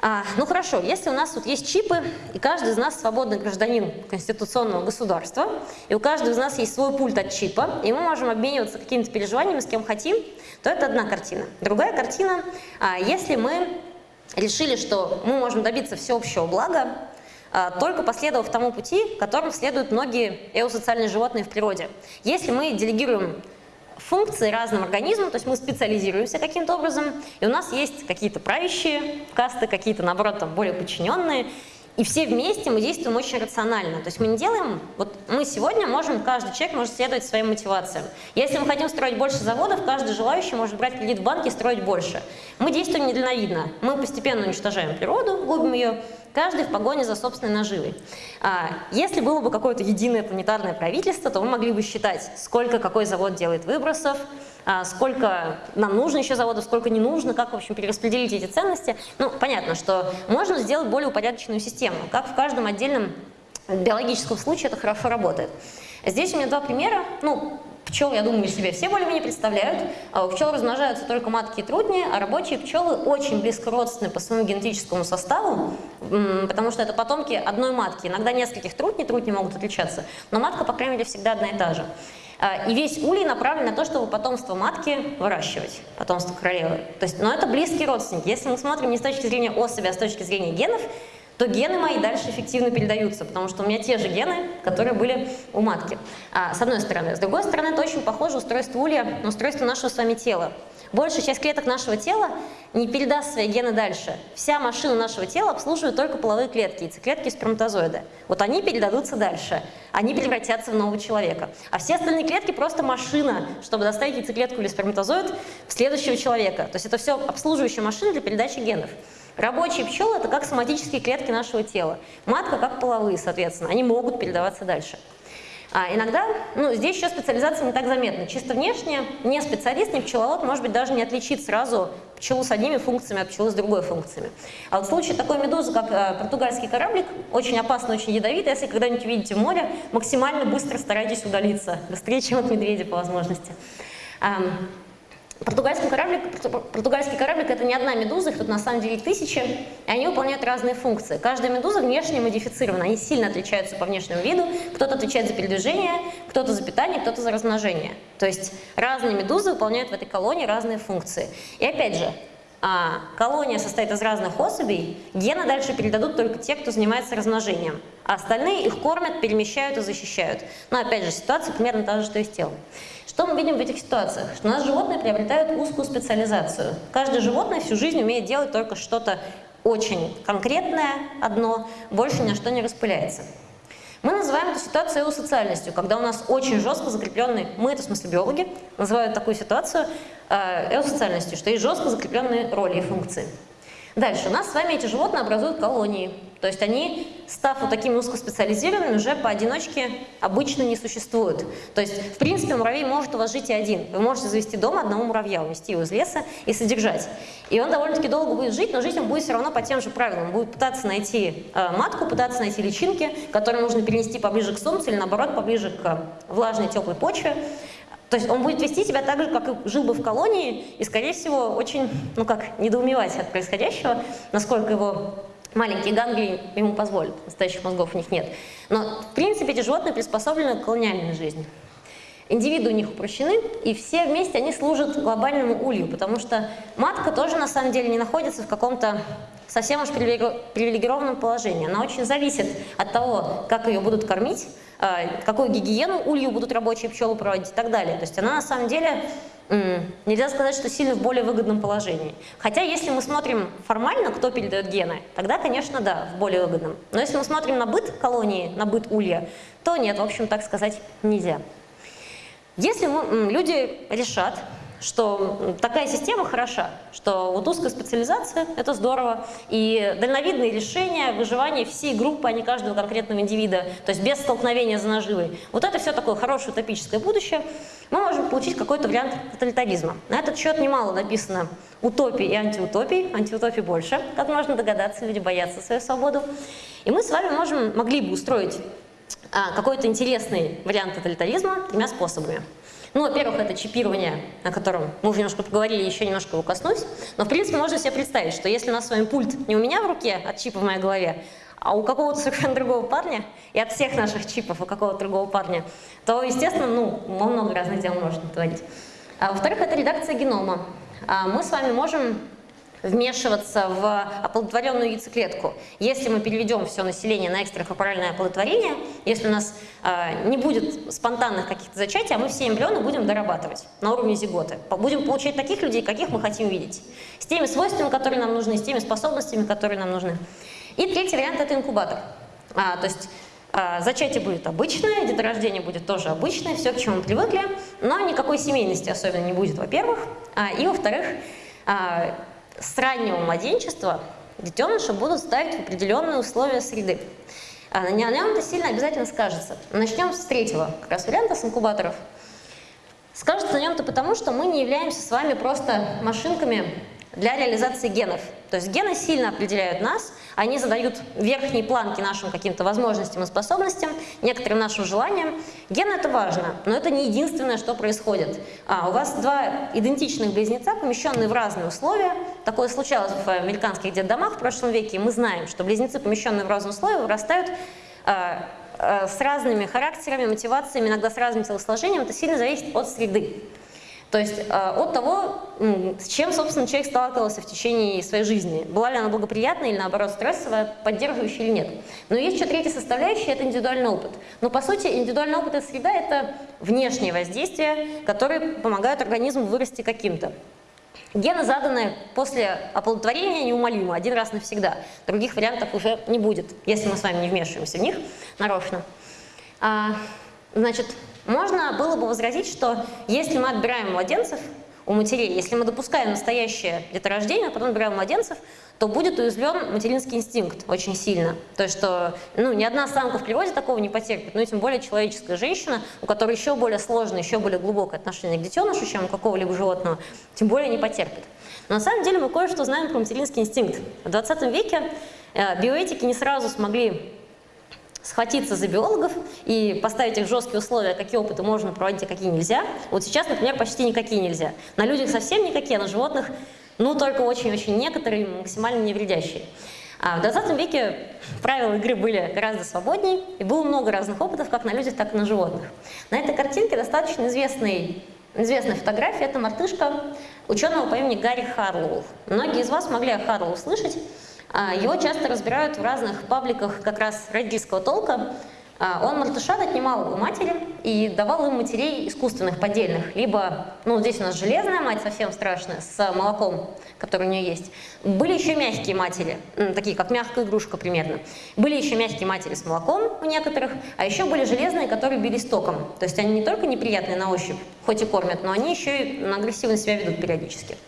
А, ну хорошо, если у нас тут есть чипы, и каждый из нас свободный гражданин конституционного государства, и у каждого из нас есть свой пульт от чипа, и мы можем обмениваться какими-то переживаниями с кем хотим, то это одна картина. Другая картина, а, если мы решили, что мы можем добиться всеобщего блага, а, только последовав тому пути, которым следуют многие эосоциальные животные в природе. Если мы делегируем функции разным организмам, то есть мы специализируемся каким-то образом, и у нас есть какие-то правящие касты, какие-то, наоборот, там, более подчиненные, и все вместе мы действуем очень рационально. То есть мы не делаем, вот мы сегодня можем, каждый человек может следовать своим мотивациям. Если мы хотим строить больше заводов, каждый желающий может брать кредит в банке и строить больше. Мы действуем недальновидно. Мы постепенно уничтожаем природу, губим ее, каждый в погоне за собственной наживой. А, если было бы какое-то единое планетарное правительство, то мы могли бы считать, сколько какой завод делает выбросов, а, сколько нам нужно еще заводов, сколько не нужно, как, в общем, перераспределить эти ценности. Ну, понятно, что можно сделать более упорядоченную систему, как в каждом отдельном биологическом случае это хорошо работает. Здесь у меня два примера. Ну, Пчел, я думаю, себе все более-менее представляют. А у пчел размножаются только матки и трутни, а рабочие пчелы очень близко родственны по своему генетическому составу, потому что это потомки одной матки. Иногда нескольких трутней, трутни могут отличаться, но матка, по крайней мере, всегда одна и та же. А, и весь улей направлен на то, чтобы потомство матки выращивать, потомство королевы. То есть, но это близкие родственники. Если мы смотрим не с точки зрения особи, а с точки зрения генов, то гены мои дальше эффективно передаются, потому что у меня те же гены, которые были у матки. А, с одной стороны. С другой стороны, это очень похоже устройство улья на устройство нашего с вами тела. Большая часть клеток нашего тела не передаст свои гены дальше. Вся машина нашего тела обслуживает только половые клетки, яйцеклетки и сперматозоиды. Вот они передадутся дальше, они превратятся в нового человека. А все остальные клетки просто машина, чтобы доставить яйцеклетку или сперматозоид в следующего человека. То есть это все обслуживающая машина для передачи генов. Рабочие пчелы – это как соматические клетки нашего тела. Матка как половые, соответственно, они могут передаваться дальше. А иногда, ну, здесь еще специализация не так заметна. Чисто внешне не специалист, не пчеловод, может быть, даже не отличит сразу пчелу с одними функциями от пчелы с другой функциями. А вот в случае такой медузы, как э, португальский кораблик, очень опасно, очень ядовито. Если когда-нибудь увидите море, максимально быстро старайтесь удалиться, быстрее, чем от медведя по возможности. Португальский кораблик, португальский кораблик это не одна медуза, их тут на самом деле тысячи, и они выполняют разные функции. Каждая медуза внешне модифицирована, они сильно отличаются по внешнему виду, кто-то отвечает за передвижение, кто-то за питание, кто-то за размножение. То есть разные медузы выполняют в этой колонии разные функции. И опять же, а, колония состоит из разных особей, гены дальше передадут только те, кто занимается размножением, а остальные их кормят, перемещают и защищают. Но опять же, ситуация примерно та же, что и с телом. Что мы видим в этих ситуациях? Что у нас животные приобретают узкую специализацию. Каждое животное всю жизнь умеет делать только что-то очень конкретное, одно, больше ни на что не распыляется. Мы называем эту ситуацию эусоциальностью, когда у нас очень жестко закрепленные, мы, это в смысле биологи, называют такую ситуацию э, эусоциальностью, что есть жестко закрепленные роли и функции. Дальше, у нас с вами эти животные образуют колонии. То есть они, став вот такими узкоспециализированными, уже поодиночке обычно не существуют. То есть, в принципе, муравей может у вас жить и один. Вы можете завести дома одного муравья, унести его из леса и содержать. И он довольно-таки долго будет жить, но жить он будет все равно по тем же правилам. Он будет пытаться найти э, матку, пытаться найти личинки, которые нужно перенести поближе к солнцу или, наоборот, поближе к влажной теплой почве. То есть он будет вести себя так же, как и жил бы в колонии, и, скорее всего, очень, ну как, недоумевать от происходящего, насколько его маленькие ганглии ему позволят, настоящих мозгов у них нет. Но, в принципе, эти животные приспособлены к колониальной жизни. Индивиды у них упрощены, и все вместе они служат глобальному улью, потому что матка тоже на самом деле не находится в каком-то совсем уж привилегированном положении. Она очень зависит от того, как ее будут кормить, а, какую гигиену улью будут рабочие пчелы проводить и так далее. То есть она на самом деле, нельзя сказать, что сильно в более выгодном положении. Хотя если мы смотрим формально, кто передает гены, тогда, конечно, да, в более выгодном. Но если мы смотрим на быт колонии, на быт улья, то нет, в общем, так сказать нельзя. Если мы, люди решат, что такая система хороша, что вот узкая специализация – это здорово, и дальновидные решения, выживание всей группы, а не каждого конкретного индивида, то есть без столкновения за наживой. Вот это все такое хорошее утопическое будущее. Мы можем получить какой-то вариант тоталитаризма. На этот счет немало написано утопий и антиутопий, антиутопий больше, как можно догадаться, люди боятся свою свободу. И мы с вами можем, могли бы устроить а, какой-то интересный вариант тоталитаризма тремя способами. Ну, во-первых, это чипирование, о котором мы уже немножко поговорили, еще немножко его коснусь. Но, в принципе, можно себе представить, что если у нас с вами пульт не у меня в руке от чипа в моей голове, а у какого-то совершенно другого парня, и от всех наших чипов у какого-то другого парня, то, естественно, ну, много разных дел можно творить. А, Во-вторых, это редакция генома. А, мы с вами можем вмешиваться в оплодотворенную яйцеклетку. Если мы переведем все население на экстракорпоральное оплодотворение, если у нас э, не будет спонтанных каких-то зачатий, а мы все эмбрионы будем дорабатывать на уровне зиготы. Будем получать таких людей, каких мы хотим видеть. С теми свойствами, которые нам нужны, с теми способностями, которые нам нужны. И третий вариант – это инкубатор. А, то есть а, зачатие будет обычное, деторождение будет тоже обычное, все, к чему мы привыкли, но никакой семейности особенно не будет, во-первых. А, и, во-вторых, а, с раннего младенчества детеныши будут ставить в определенные условия среды. А, на нем это сильно обязательно скажется. Начнем с третьего как раз варианта, с инкубаторов. Скажется на нем-то потому, что мы не являемся с вами просто машинками для реализации генов. То есть гены сильно определяют нас, они задают верхние планки нашим каким-то возможностям и способностям, некоторым нашим желаниям. Гены это важно, но это не единственное, что происходит. А, у вас два идентичных близнеца, помещенные в разные условия. Такое случалось в американских детдомах в прошлом веке, и мы знаем, что близнецы, помещенные в разные условия, вырастают а, а, с разными характерами, мотивациями, иногда с разным телосложением. Это сильно зависит от среды. То есть э, от того, с чем, собственно, человек сталкивался в течение своей жизни. Была ли она благоприятная или, наоборот, стрессовая, поддерживающая или нет. Но есть еще третья составляющая – это индивидуальный опыт. Но, по сути, индивидуальный опыт и среда – это внешние воздействия, которые помогают организму вырасти каким-то. Гены заданы после оплодотворения неумолимо, один раз навсегда. Других вариантов уже не будет, если мы с вами не вмешиваемся в них нарочно. А, значит, можно было бы возразить, что если мы отбираем младенцев у матерей, если мы допускаем настоящее деторождение, а потом отбираем младенцев, то будет уязвлен материнский инстинкт очень сильно. То есть, что ну, ни одна самка в природе такого не потерпит, ну и тем более человеческая женщина, у которой еще более сложное, еще более глубокое отношение к детенышу, чем у какого-либо животного, тем более не потерпит. Но на самом деле мы кое-что знаем про материнский инстинкт. В 20 веке э, биоэтики не сразу смогли схватиться за биологов и поставить их жесткие условия, какие опыты можно проводить, а какие нельзя. Вот сейчас, например, почти никакие нельзя. На людях совсем никакие, а на животных, ну, только очень-очень некоторые, максимально невредящие. А в 20 веке правила игры были гораздо свободнее, и было много разных опытов, как на людях, так и на животных. На этой картинке достаточно известный, известная фотография, это мартышка ученого по имени Гарри Харлоу. Многие из вас могли о Харлоу слышать. А, его часто разбирают в разных пабликах как раз родительского толка. А, он мартышат отнимал у матери и давал им матерей искусственных, поддельных. Либо, ну здесь у нас железная мать, совсем страшная, с молоком, который у нее есть. Были еще мягкие матери, такие как мягкая игрушка примерно. Были еще мягкие матери с молоком у некоторых, а еще были железные, которые били стоком. То есть они не только неприятные на ощупь, хоть и кормят, но они еще и агрессивно себя ведут периодически.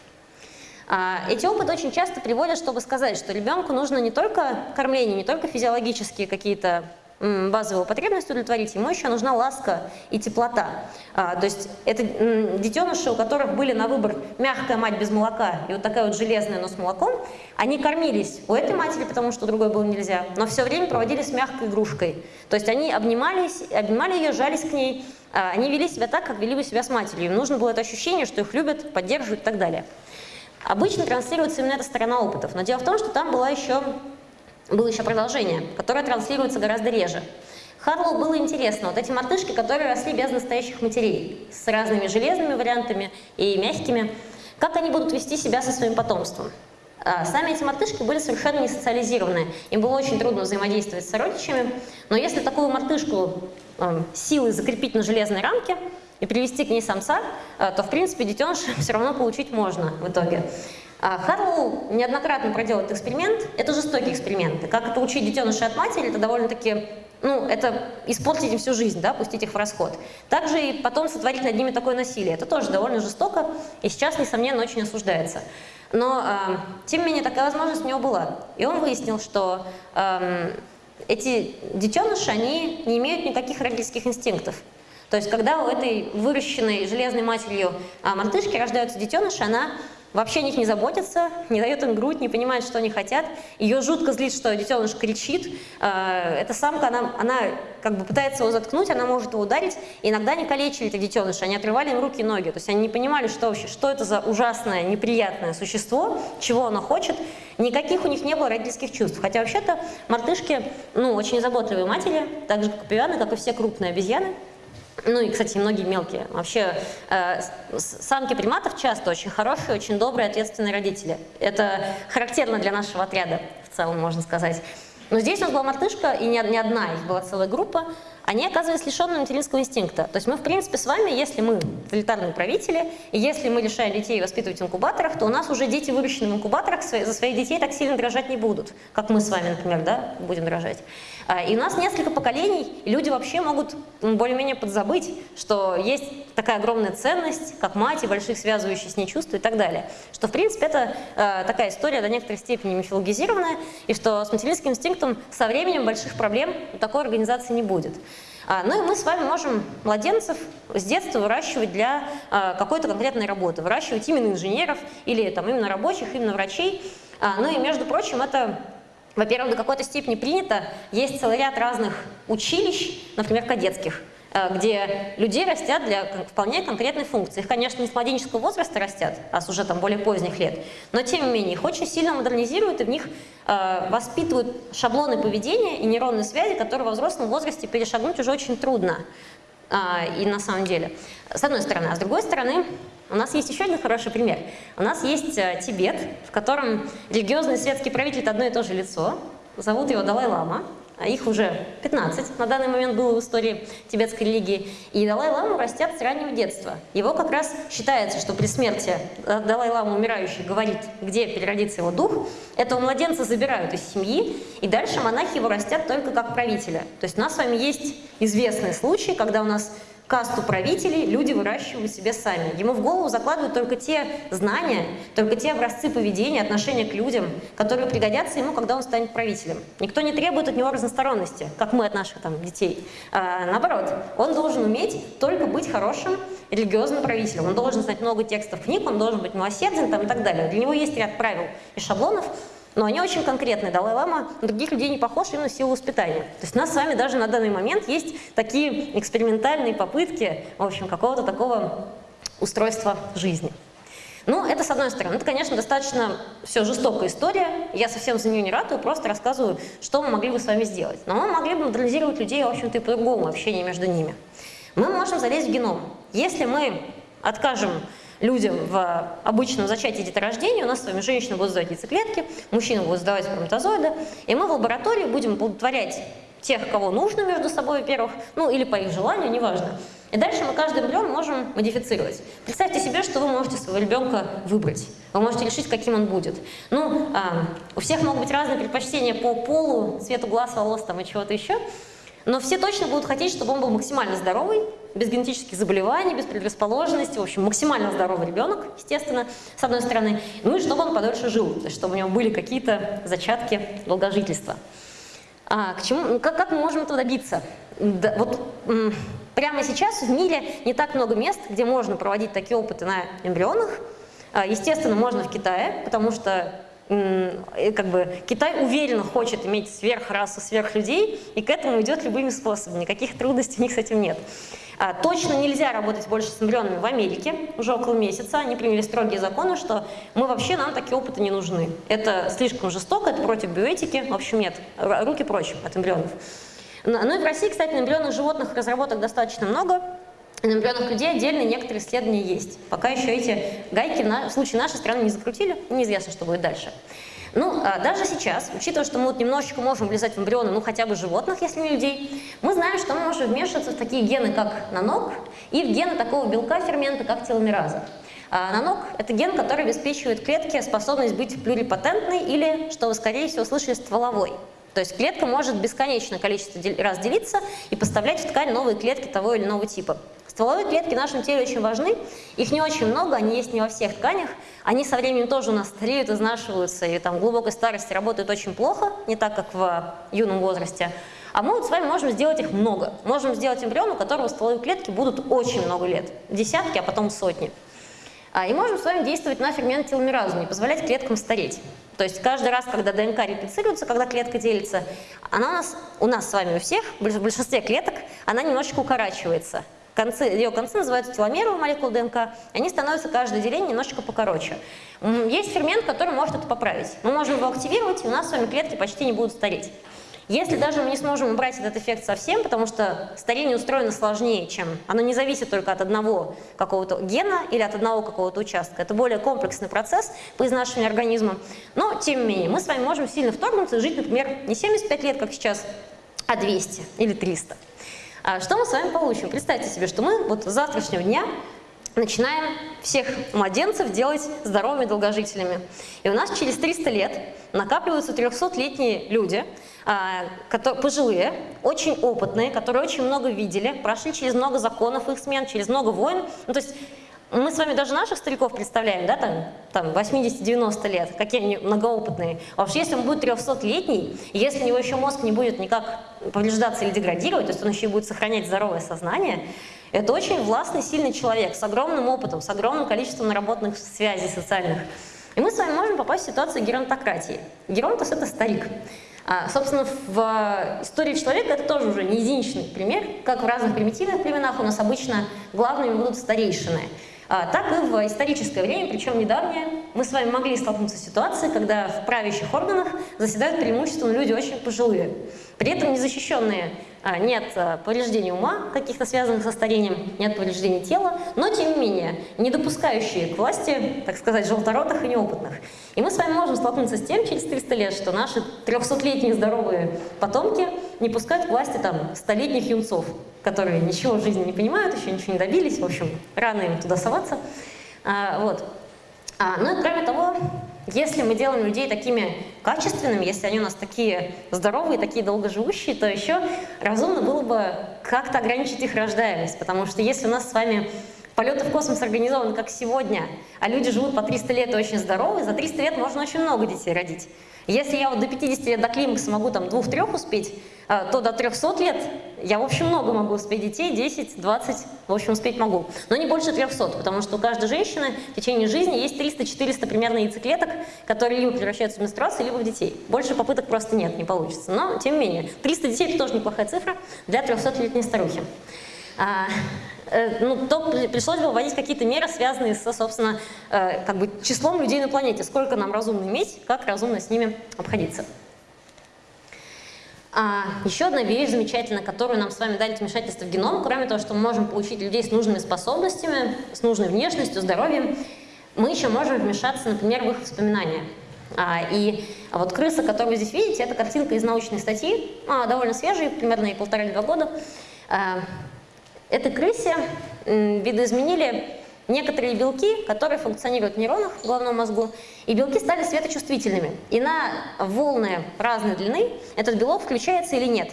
А, эти опыты очень часто приводят, чтобы сказать, что ребенку нужно не только кормление, не только физиологические какие-то базовые потребности удовлетворить, ему еще нужна ласка и теплота. А, то есть это детеныши, у которых были на выбор мягкая мать без молока и вот такая вот железная, но с молоком, они кормились у этой матери, потому что другой было нельзя, но все время проводили с мягкой игрушкой. То есть они обнимались, обнимали ее, жались к ней, а, они вели себя так, как вели бы себя с матерью. Им нужно было это ощущение, что их любят, поддерживают и так далее. Обычно транслируется именно эта сторона опытов, но дело в том, что там была еще, было еще продолжение, которое транслируется гораздо реже. Харлоу было интересно, вот эти мартышки, которые росли без настоящих матерей, с разными железными вариантами и мягкими, как они будут вести себя со своим потомством. А, сами эти мартышки были совершенно не социализированы, им было очень трудно взаимодействовать с сородичами, но если такую мартышку э, силой закрепить на железной рамке, и привести к ней самца, э, то, в принципе, детеныш все равно получить можно в итоге. А Харлоу неоднократно проделал этот эксперимент. Это жестокий эксперимент. Как получить детенышей от матери, это довольно-таки, ну, это испортить им всю жизнь, да, пустить их в расход. Также и потом сотворить над ними такое насилие. Это тоже довольно жестоко и сейчас, несомненно, очень осуждается. Но, э, тем не менее, такая возможность у него была. И он выяснил, что э, эти детеныши, они не имеют никаких родительских инстинктов. То есть, когда у этой выращенной железной матерью а, мартышки рождаются детеныши, она вообще о них не заботится, не дает им грудь, не понимает, что они хотят. Ее жутко злит, что детеныш кричит. А, эта самка, она, она как бы пытается его заткнуть, она может его ударить. И иногда они калечили этих детенышей, они отрывали им руки и ноги. То есть они не понимали, что вообще, что это за ужасное, неприятное существо, чего оно хочет. Никаких у них не было родительских чувств. Хотя вообще-то мартышки, ну, очень заботливые матери, так же, как и пивяны, как и все крупные обезьяны. Ну и, кстати, многие мелкие. Вообще, э, самки приматов часто очень хорошие, очень добрые, ответственные родители. Это характерно для нашего отряда, в целом, можно сказать. Но здесь у нас была мартышка, и не одна, их была целая группа, они оказывались лишенными материнского инстинкта. То есть мы, в принципе, с вами, если мы тоталитарные правители, и если мы лишаем детей воспитывать в инкубаторах, то у нас уже дети, выращенные в инкубаторах, за своих детей так сильно дрожать не будут, как мы с вами, например, да, будем дрожать. А, и у нас несколько поколений, и люди вообще могут более-менее подзабыть, что есть такая огромная ценность, как мать и больших связывающих с ней чувств и так далее. Что, в принципе, это э, такая история до некоторой степени мифологизированная, и что с материнским инстинктом со временем больших проблем у такой организации не будет. А, ну и мы с вами можем младенцев с детства выращивать для а, какой-то конкретной работы, выращивать именно инженеров или там, именно рабочих, именно врачей. А, ну и, между прочим, это во-первых, до какой-то степени принято. Есть целый ряд разных училищ, например, кадетских, где людей растят для вполне конкретной функции. Их, конечно, не с младенческого возраста растят, а с уже там более поздних лет, но тем не менее их очень сильно модернизируют и в них э, воспитывают шаблоны поведения и нейронные связи, которые во взрослом возрасте перешагнуть уже очень трудно. Э, и на самом деле, с одной стороны. А с другой стороны, у нас есть еще один хороший пример. У нас есть э, Тибет, в котором религиозный светский правитель – это одно и то же лицо. Зовут его Далай-Лама их уже 15 на данный момент было в истории тибетской религии, и Далай-ламу растят с раннего детства. Его как раз считается, что при смерти Далай-лама умирающий говорит, где переродится его дух, этого младенца забирают из семьи, и дальше монахи его растят только как правителя. То есть у нас с вами есть известные случаи, когда у нас касту правителей люди выращивают себе сами. Ему в голову закладывают только те знания, только те образцы поведения, отношения к людям, которые пригодятся ему, когда он станет правителем. Никто не требует от него разносторонности, как мы от наших там, детей. А, наоборот, он должен уметь только быть хорошим религиозным правителем. Он должен знать много текстов книг, он должен быть милосерден там, и так далее. Для него есть ряд правил и шаблонов, но они очень конкретные. Далай-лама на других людей не похож именно в силу воспитания. То есть у нас с вами даже на данный момент есть такие экспериментальные попытки, в общем, какого-то такого устройства жизни. Ну, это с одной стороны. Это, конечно, достаточно все жестокая история. Я совсем за нее не ратую, просто рассказываю, что мы могли бы с вами сделать. Но мы могли бы модернизировать людей, в общем-то, и по-другому, общение между ними. Мы можем залезть в геном. Если мы откажем людям в обычном зачатии деторождения, у нас с вами женщины будут сдавать яйцеклетки, мужчины будут сдавать сперматозоиды, и мы в лаборатории будем оплодотворять тех, кого нужно между собой, во-первых, ну или по их желанию, неважно. И дальше мы каждый эмбрион можем модифицировать. Представьте себе, что вы можете своего ребенка выбрать. Вы можете решить, каким он будет. Ну, а, у всех могут быть разные предпочтения по полу, цвету глаз, волос там, и чего-то еще. Но все точно будут хотеть, чтобы он был максимально здоровый, без генетических заболеваний, без предрасположенности, в общем, максимально здоровый ребенок, естественно, с одной стороны, ну и чтобы он подольше жил, чтобы у него были какие-то зачатки долгожительства. А, к чему, ну, как, как мы можем этого добиться? Да, вот прямо сейчас в мире не так много мест, где можно проводить такие опыты на эмбрионах. А, естественно, можно в Китае, потому что как бы Китай уверенно хочет иметь сверхрасу, сверхлюдей, и к этому идет любыми способами. Никаких трудностей у них с этим нет. А, точно нельзя работать больше с эмбрионами в Америке, уже около месяца. Они приняли строгие законы, что мы вообще, нам такие опыты не нужны. Это слишком жестоко, это против биоэтики. В общем, нет, руки прочь от эмбрионов. Ну и в России, кстати, на эмбрионных животных разработок достаточно много. На эмбрионах людей отдельно некоторые исследования есть. Пока еще эти гайки в случае нашей страны не закрутили, неизвестно, что будет дальше. Ну, а даже сейчас, учитывая, что мы вот немножечко можем влезать в эмбрионы, ну хотя бы животных, если не людей, мы знаем, что мы можем вмешиваться в такие гены, как нанок, и в гены такого белка фермента, как теломераза. А нанок – это ген, который обеспечивает клетке способность быть плюрипатентной или, что вы, скорее всего, слышали, стволовой. То есть клетка может бесконечное количество раз делиться и поставлять в ткань новые клетки того или иного типа. Стволовые клетки в нашем теле очень важны, их не очень много, они есть не во всех тканях, они со временем тоже у нас стареют, изнашиваются, и там в глубокой старости работают очень плохо, не так, как в юном возрасте. А мы вот с вами можем сделать их много. Можем сделать эмбрион, у которого стволовые клетки будут очень много лет, десятки, а потом сотни. А, и можем с вами действовать на фермент теломеразу, не позволять клеткам стареть. То есть каждый раз, когда ДНК реплицируется, когда клетка делится, она у нас, у нас с вами у всех, в большинстве клеток, она немножечко укорачивается. Концы, ее концы называются теломеры молекул ДНК, они становятся каждое деление немножечко покороче. Есть фермент, который может это поправить. Мы можем его активировать, и у нас с вами клетки почти не будут стареть. Если даже мы не сможем убрать этот эффект совсем, потому что старение устроено сложнее, чем оно не зависит только от одного какого-то гена или от одного какого-то участка. Это более комплексный процесс по изнашиванию организма. Но, тем не менее, мы с вами можем сильно вторгнуться и жить, например, не 75 лет, как сейчас, а 200 или 300. А что мы с вами получим? Представьте себе, что мы вот с завтрашнего дня начинаем всех младенцев делать здоровыми долгожителями. И у нас через 300 лет накапливаются 300-летние люди, а, пожилые, очень опытные, которые очень много видели, прошли через много законов их смен, через много войн. Ну, то есть мы с вами даже наших стариков представляем, да, там, там 80-90 лет, какие они многоопытные. Уж если он будет 300-летний, если у него еще мозг не будет никак повреждаться или деградировать, то есть он еще будет сохранять здоровое сознание, это очень властный, сильный человек с огромным опытом, с огромным количеством наработанных связей социальных. И мы с вами можем попасть в ситуацию геронтократии. Геронтос – это старик. А, собственно, в истории человека это тоже уже не единичный пример. Как в разных примитивных племенах у нас обычно главными будут старейшины – так и в историческое время, причем недавнее, мы с вами могли столкнуться с ситуацией, когда в правящих органах заседают преимущественно люди очень пожилые, при этом незащищенные а, нет а, повреждений ума, каких-то связанных со старением, нет повреждений тела, но тем не менее не допускающие к власти, так сказать, желторотых и неопытных. И мы с вами можем столкнуться с тем через 300 лет, что наши 300-летние здоровые потомки не пускают к власти там столетних юнцов, которые ничего в жизни не понимают, еще ничего не добились, в общем, рано им туда соваться. А, вот. А, ну и кроме того, если мы делаем людей такими качественными, если они у нас такие здоровые, такие долгоживущие, то еще разумно было бы как-то ограничить их рождаемость, потому что если у нас с вами полеты в космос организованы как сегодня, а люди живут по 300 лет очень здоровые, за 300 лет можно очень много детей родить. Если я вот до 50 лет до климакса могу там двух-трех успеть, а, то до 300 лет я, в общем, много могу успеть детей, 10, 20, в общем, успеть могу. Но не больше 300, потому что у каждой женщины в течение жизни есть 300-400 примерно яйцеклеток, которые либо превращаются в менструации, либо в детей. Больше попыток просто нет, не получится. Но, тем не менее, 300 детей – это тоже неплохая цифра для 300-летней старухи. Э, ну, то пришлось бы вводить какие-то меры, связанные со, собственно, э, как бы числом людей на планете. Сколько нам разумно иметь, как разумно с ними обходиться. А, еще одна вещь замечательная, которую нам с вами дали вмешательство в геном, кроме того, что мы можем получить людей с нужными способностями, с нужной внешностью, здоровьем, мы еще можем вмешаться, например, в их воспоминания. А, и вот крыса, которую вы здесь видите, это картинка из научной статьи, а, довольно свежая, примерно и полтора-два года. А, Этой крысе видоизменили некоторые белки, которые функционируют в нейронах в головном мозгу, и белки стали светочувствительными. И на волны разной длины этот белок включается или нет.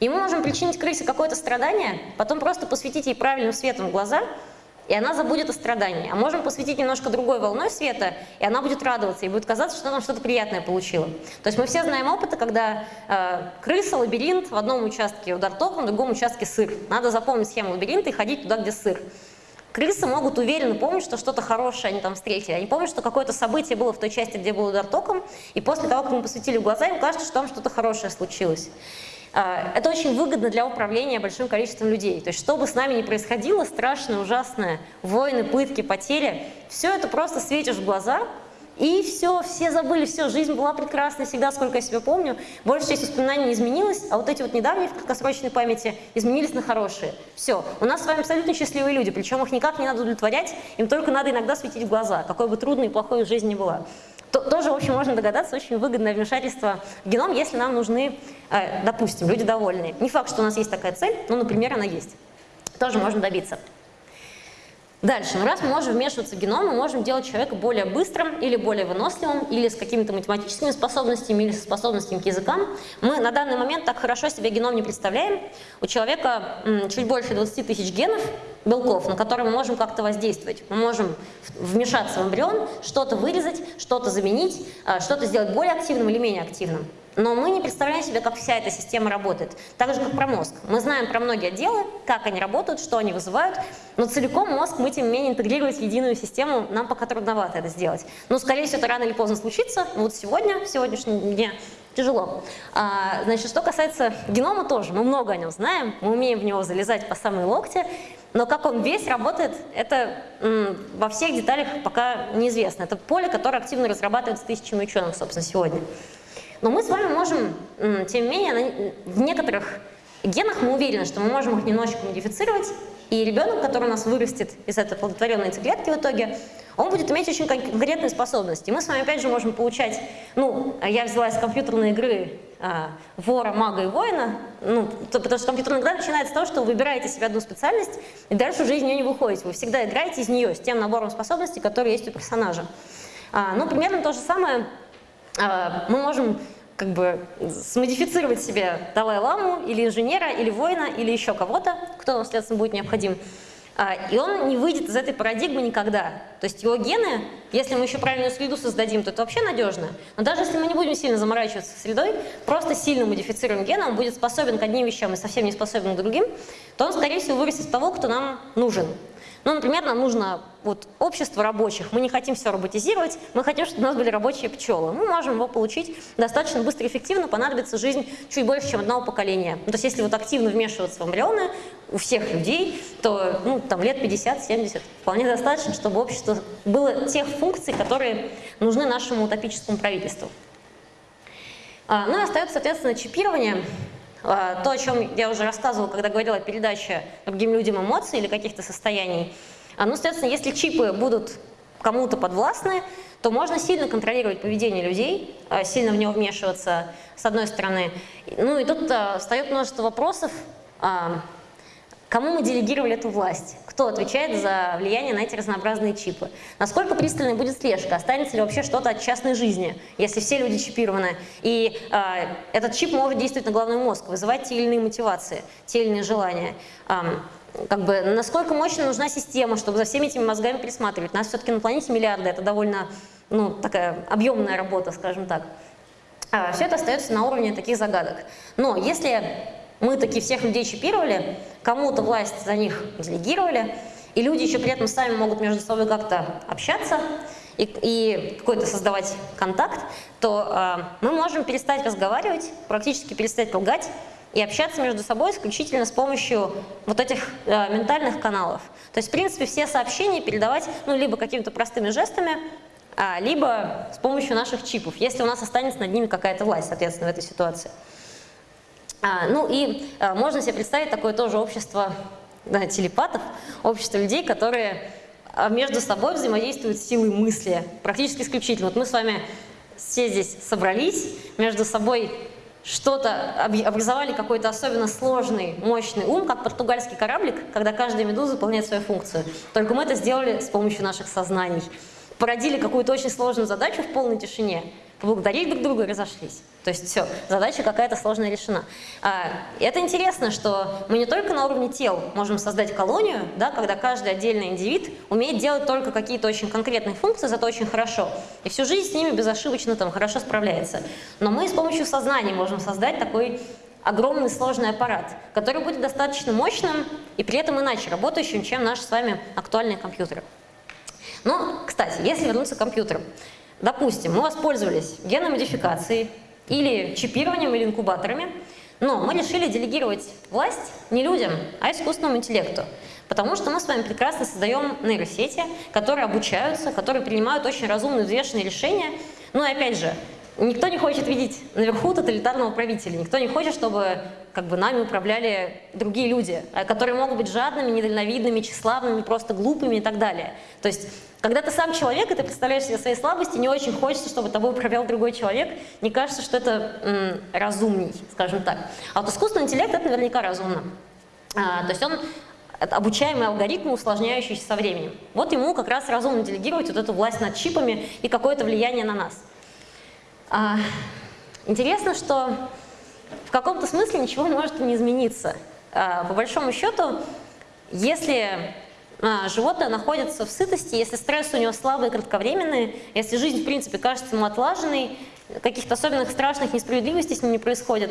И мы можем причинить крысе какое-то страдание, потом просто посветить ей правильным светом в глаза – и она забудет о страдании. А можем посветить немножко другой волной света, и она будет радоваться, и будет казаться, что она что-то приятное получила. То есть мы все знаем опыты, когда э, крыса, лабиринт, в одном участке удар током, в другом участке сыр. Надо запомнить схему лабиринта и ходить туда, где сыр. Крысы могут уверенно помнить, что что-то хорошее они там встретили. Они помнят, что какое-то событие было в той части, где был удар током, и после того, как мы посветили в глаза, им кажется, что там что-то хорошее случилось. А, это очень выгодно для управления большим количеством людей. То есть, что бы с нами ни происходило, страшное, ужасное, войны, пытки, потери, все это просто светишь в глаза, и все, все забыли, все, жизнь была прекрасна всегда, сколько я себя помню. Большая часть воспоминаний не изменилась, а вот эти вот недавние в краткосрочной памяти изменились на хорошие. Все, у нас с вами абсолютно счастливые люди, причем их никак не надо удовлетворять, им только надо иногда светить в глаза, какой бы трудной и плохой жизнь ни была то, тоже, в общем, можно догадаться, очень выгодное вмешательство в геном, если нам нужны, э, допустим, люди довольные. Не факт, что у нас есть такая цель, но, например, она есть. Тоже можно добиться. Дальше, ну раз мы можем вмешиваться в геном, мы можем делать человека более быстрым или более выносливым, или с какими-то математическими способностями, или со способностями к языкам. Мы на данный момент так хорошо себе геном не представляем. У человека чуть больше 20 тысяч генов, белков, на которые мы можем как-то воздействовать. Мы можем вмешаться в эмбрион, что-то вырезать, что-то заменить, а, что-то сделать более активным или менее активным. Но мы не представляем себе, как вся эта система работает. Так же, как про мозг. Мы знаем про многие отделы, как они работают, что они вызывают, но целиком мозг мы, тем не менее, интегрировать в единую систему нам пока трудновато это сделать. Но, скорее всего, это рано или поздно случится. Вот сегодня, в сегодняшнем дне, тяжело. А, значит, что касается генома тоже, мы много о нем знаем, мы умеем в него залезать по самые локти, но как он весь работает, это во всех деталях пока неизвестно. Это поле, которое активно разрабатывается тысячами ученых, собственно, сегодня. Но мы с вами можем, тем не менее, в некоторых генах мы уверены, что мы можем их немножечко модифицировать, и ребенок, который у нас вырастет из этой плодотворенной яйцеклетки в итоге, он будет иметь очень конкретные способности. Мы с вами опять же можем получать, ну, я взяла из компьютерной игры а, вора, мага и воина, ну, то, потому что компьютерная игра начинается с того, что вы выбираете себе одну специальность, и дальше уже из нее не выходите. Вы всегда играете из нее, с тем набором способностей, которые есть у персонажа. А, ну, примерно то же самое мы можем как бы смодифицировать себе Далай-ламу или инженера, или воина, или еще кого-то, кто, следственно, будет необходим. А, и он не выйдет из этой парадигмы никогда. То есть его гены, если мы еще правильную среду создадим, то это вообще надежно. Но даже если мы не будем сильно заморачиваться средой, просто сильно модифицируем гены, он будет способен к одним вещам и совсем не способен к другим, то он, скорее всего, вырастет того, кто нам нужен. Ну, например, нам нужно вот, общество рабочих, мы не хотим все роботизировать, мы хотим, чтобы у нас были рабочие пчелы. Мы можем его получить достаточно быстро и эффективно, понадобится жизнь чуть больше, чем одного поколения. Ну, то есть если вот активно вмешиваться в эмбрионы у всех людей, то ну, там, лет 50-70 вполне достаточно, чтобы общество было тех функций, которые нужны нашему утопическому правительству. А, ну и остается, соответственно, чипирование. А, то, о чем я уже рассказывала, когда говорила о передаче другим людям эмоций или каких-то состояний. А, ну, соответственно, если чипы будут кому-то подвластны, то можно сильно контролировать поведение людей, а, сильно в него вмешиваться, с одной стороны. Ну и тут встает множество вопросов, Кому мы делегировали эту власть? Кто отвечает за влияние на эти разнообразные чипы? Насколько пристальной будет слежка? Останется ли вообще что-то от частной жизни, если все люди чипированы? И э, этот чип может действовать на головной мозг, вызывать те или иные мотивации, те или иные желания. Э, как бы, насколько мощно нужна система, чтобы за всеми этими мозгами присматривать? Нас все-таки на планете миллиарды, это довольно ну, такая объемная работа, скажем так. Э, все это остается на уровне таких загадок. Но если мы таки всех людей чипировали, кому-то власть за них делегировали, и люди еще при этом сами могут между собой как-то общаться и, и какой-то создавать контакт, то э, мы можем перестать разговаривать, практически перестать лгать и общаться между собой исключительно с помощью вот этих э, ментальных каналов. То есть, в принципе, все сообщения передавать ну, либо какими-то простыми жестами, а, либо с помощью наших чипов, если у нас останется над ними какая-то власть, соответственно, в этой ситуации. А, ну и а, можно себе представить такое тоже общество да, телепатов, общество людей, которые а, между собой взаимодействуют силой мысли, практически исключительно. Вот мы с вами все здесь собрались, между собой что-то образовали какой-то особенно сложный, мощный ум, как португальский кораблик, когда каждая медуза выполняет свою функцию. Только мы это сделали с помощью наших сознаний. Породили какую-то очень сложную задачу в полной тишине, поблагодарили друг друга и разошлись. То есть все, задача какая-то сложная решена. А, это интересно, что мы не только на уровне тел можем создать колонию, да, когда каждый отдельный индивид умеет делать только какие-то очень конкретные функции, зато очень хорошо. И всю жизнь с ними безошибочно там хорошо справляется. Но мы с помощью сознания можем создать такой огромный сложный аппарат, который будет достаточно мощным и при этом иначе работающим, чем наши с вами актуальные компьютеры. Но, кстати, если вернуться к компьютерам, Допустим, мы воспользовались генной модификацией или чипированием или инкубаторами, но мы решили делегировать власть не людям, а искусственному интеллекту. Потому что мы с вами прекрасно создаем нейросети, которые обучаются, которые принимают очень разумные, взвешенные решения. Ну и опять же, никто не хочет видеть наверху тоталитарного правителя, никто не хочет, чтобы как бы, нами управляли другие люди, которые могут быть жадными, недальновидными, тщеславными, просто глупыми и так далее. То есть когда ты сам человек, и ты представляешь себе свои слабости, не очень хочется, чтобы тобой управлял другой человек. Не кажется, что это разумней, скажем так. А вот искусственный интеллект – это наверняка разумно. А, то есть он обучаемый алгоритм, усложняющийся со временем. Вот ему как раз разумно делегировать вот эту власть над чипами и какое-то влияние на нас. А, интересно, что в каком-то смысле ничего может не измениться. А, по большому счету, если а, животное находится в сытости, если стресс у него слабый и кратковременный, если жизнь, в принципе, кажется ему отлаженной, каких-то особенных страшных несправедливостей с ним не происходит,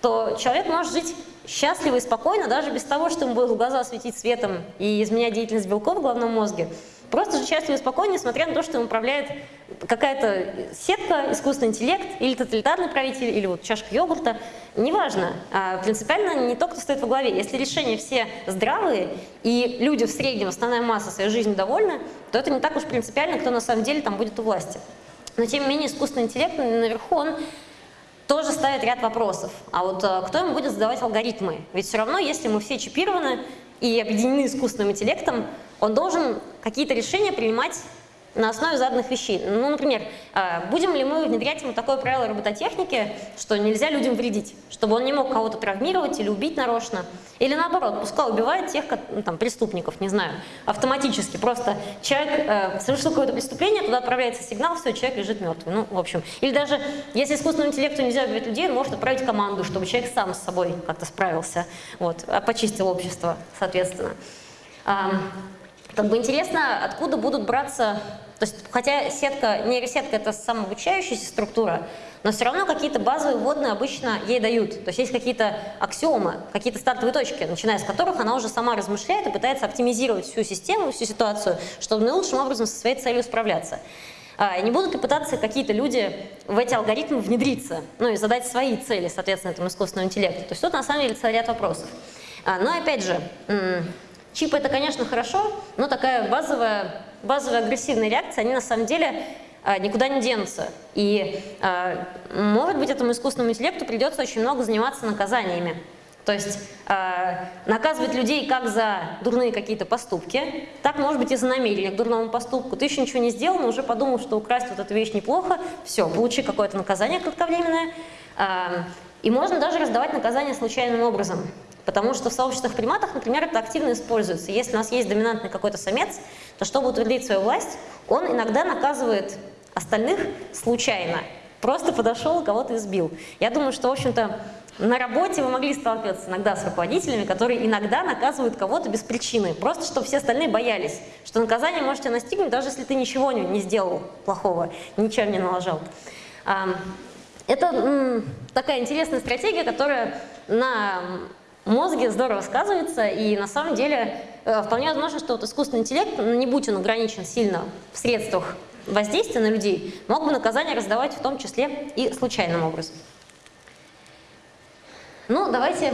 то человек может жить счастливо и спокойно, даже без того, что ему будет глаза светить светом и изменять деятельность белков в головном мозге. Просто жить счастливо и спокойно, несмотря на то, что им управляет какая-то сетка, искусственный интеллект, или тоталитарный правитель, или вот чашка йогурта. Неважно. А принципиально не то, кто стоит во главе. Если решения все здравые, и люди в среднем, основная масса своей жизни довольны, то это не так уж принципиально, кто на самом деле там будет у власти. Но тем не менее искусственный интеллект наверху, он тоже ставит ряд вопросов. А вот э, кто им будет задавать алгоритмы? Ведь все равно, если мы все чипированы и объединены искусственным интеллектом, он должен какие-то решения принимать на основе заданных вещей. Ну, например, а, будем ли мы внедрять ему такое правило робототехники, что нельзя людям вредить, чтобы он не мог кого-то травмировать или убить нарочно, или наоборот, пускай убивает тех ну, там, преступников, не знаю, автоматически. Просто человек э, совершил какое-то преступление, туда отправляется сигнал, все, человек лежит мертвый. Ну, в общем. Или даже, если искусственному интеллекту нельзя убивать людей, он может отправить команду, чтобы человек сам с собой как-то справился, вот, а почистил общество, соответственно. Как бы интересно, откуда будут браться, то есть, хотя сетка, нейросетка это самообучающаяся структура, но все равно какие-то базовые вводные обычно ей дают. То есть есть какие-то аксиомы, какие-то стартовые точки, начиная с которых она уже сама размышляет и пытается оптимизировать всю систему, всю ситуацию, чтобы наилучшим образом со своей целью справляться. А, не будут ли пытаться какие-то люди в эти алгоритмы внедриться, ну и задать свои цели, соответственно, этому искусственному интеллекту? То есть тут на самом деле целый ряд вопросов. А, но опять же, Чипы это, конечно, хорошо, но такая базовая, базовая агрессивная реакция, они на самом деле а, никуда не денутся. И, а, может быть, этому искусственному интеллекту придется очень много заниматься наказаниями. То есть э, наказывать людей как за дурные какие-то поступки, так может быть и за намерение к дурному поступку. Ты еще ничего не сделал, но уже подумал, что украсть вот эту вещь неплохо, все, получи какое-то наказание кратковременное. И можно даже раздавать наказание случайным образом. Потому что в сообществах приматов, например, это активно используется. Если у нас есть доминантный какой-то самец, то чтобы утвердить свою власть, он иногда наказывает остальных случайно. Просто подошел, кого-то избил. Я думаю, что, в общем-то, на работе вы могли сталкиваться иногда с руководителями, которые иногда наказывают кого-то без причины, просто чтобы все остальные боялись, что наказание можете настигнуть, даже если ты ничего не сделал плохого, ничего не налажал. Это такая интересная стратегия, которая на мозге здорово сказывается, и на самом деле э, вполне возможно, что вот искусственный интеллект, ну, не будь он ограничен сильно в средствах воздействия на людей, мог бы наказание раздавать в том числе и случайным образом. Ну, давайте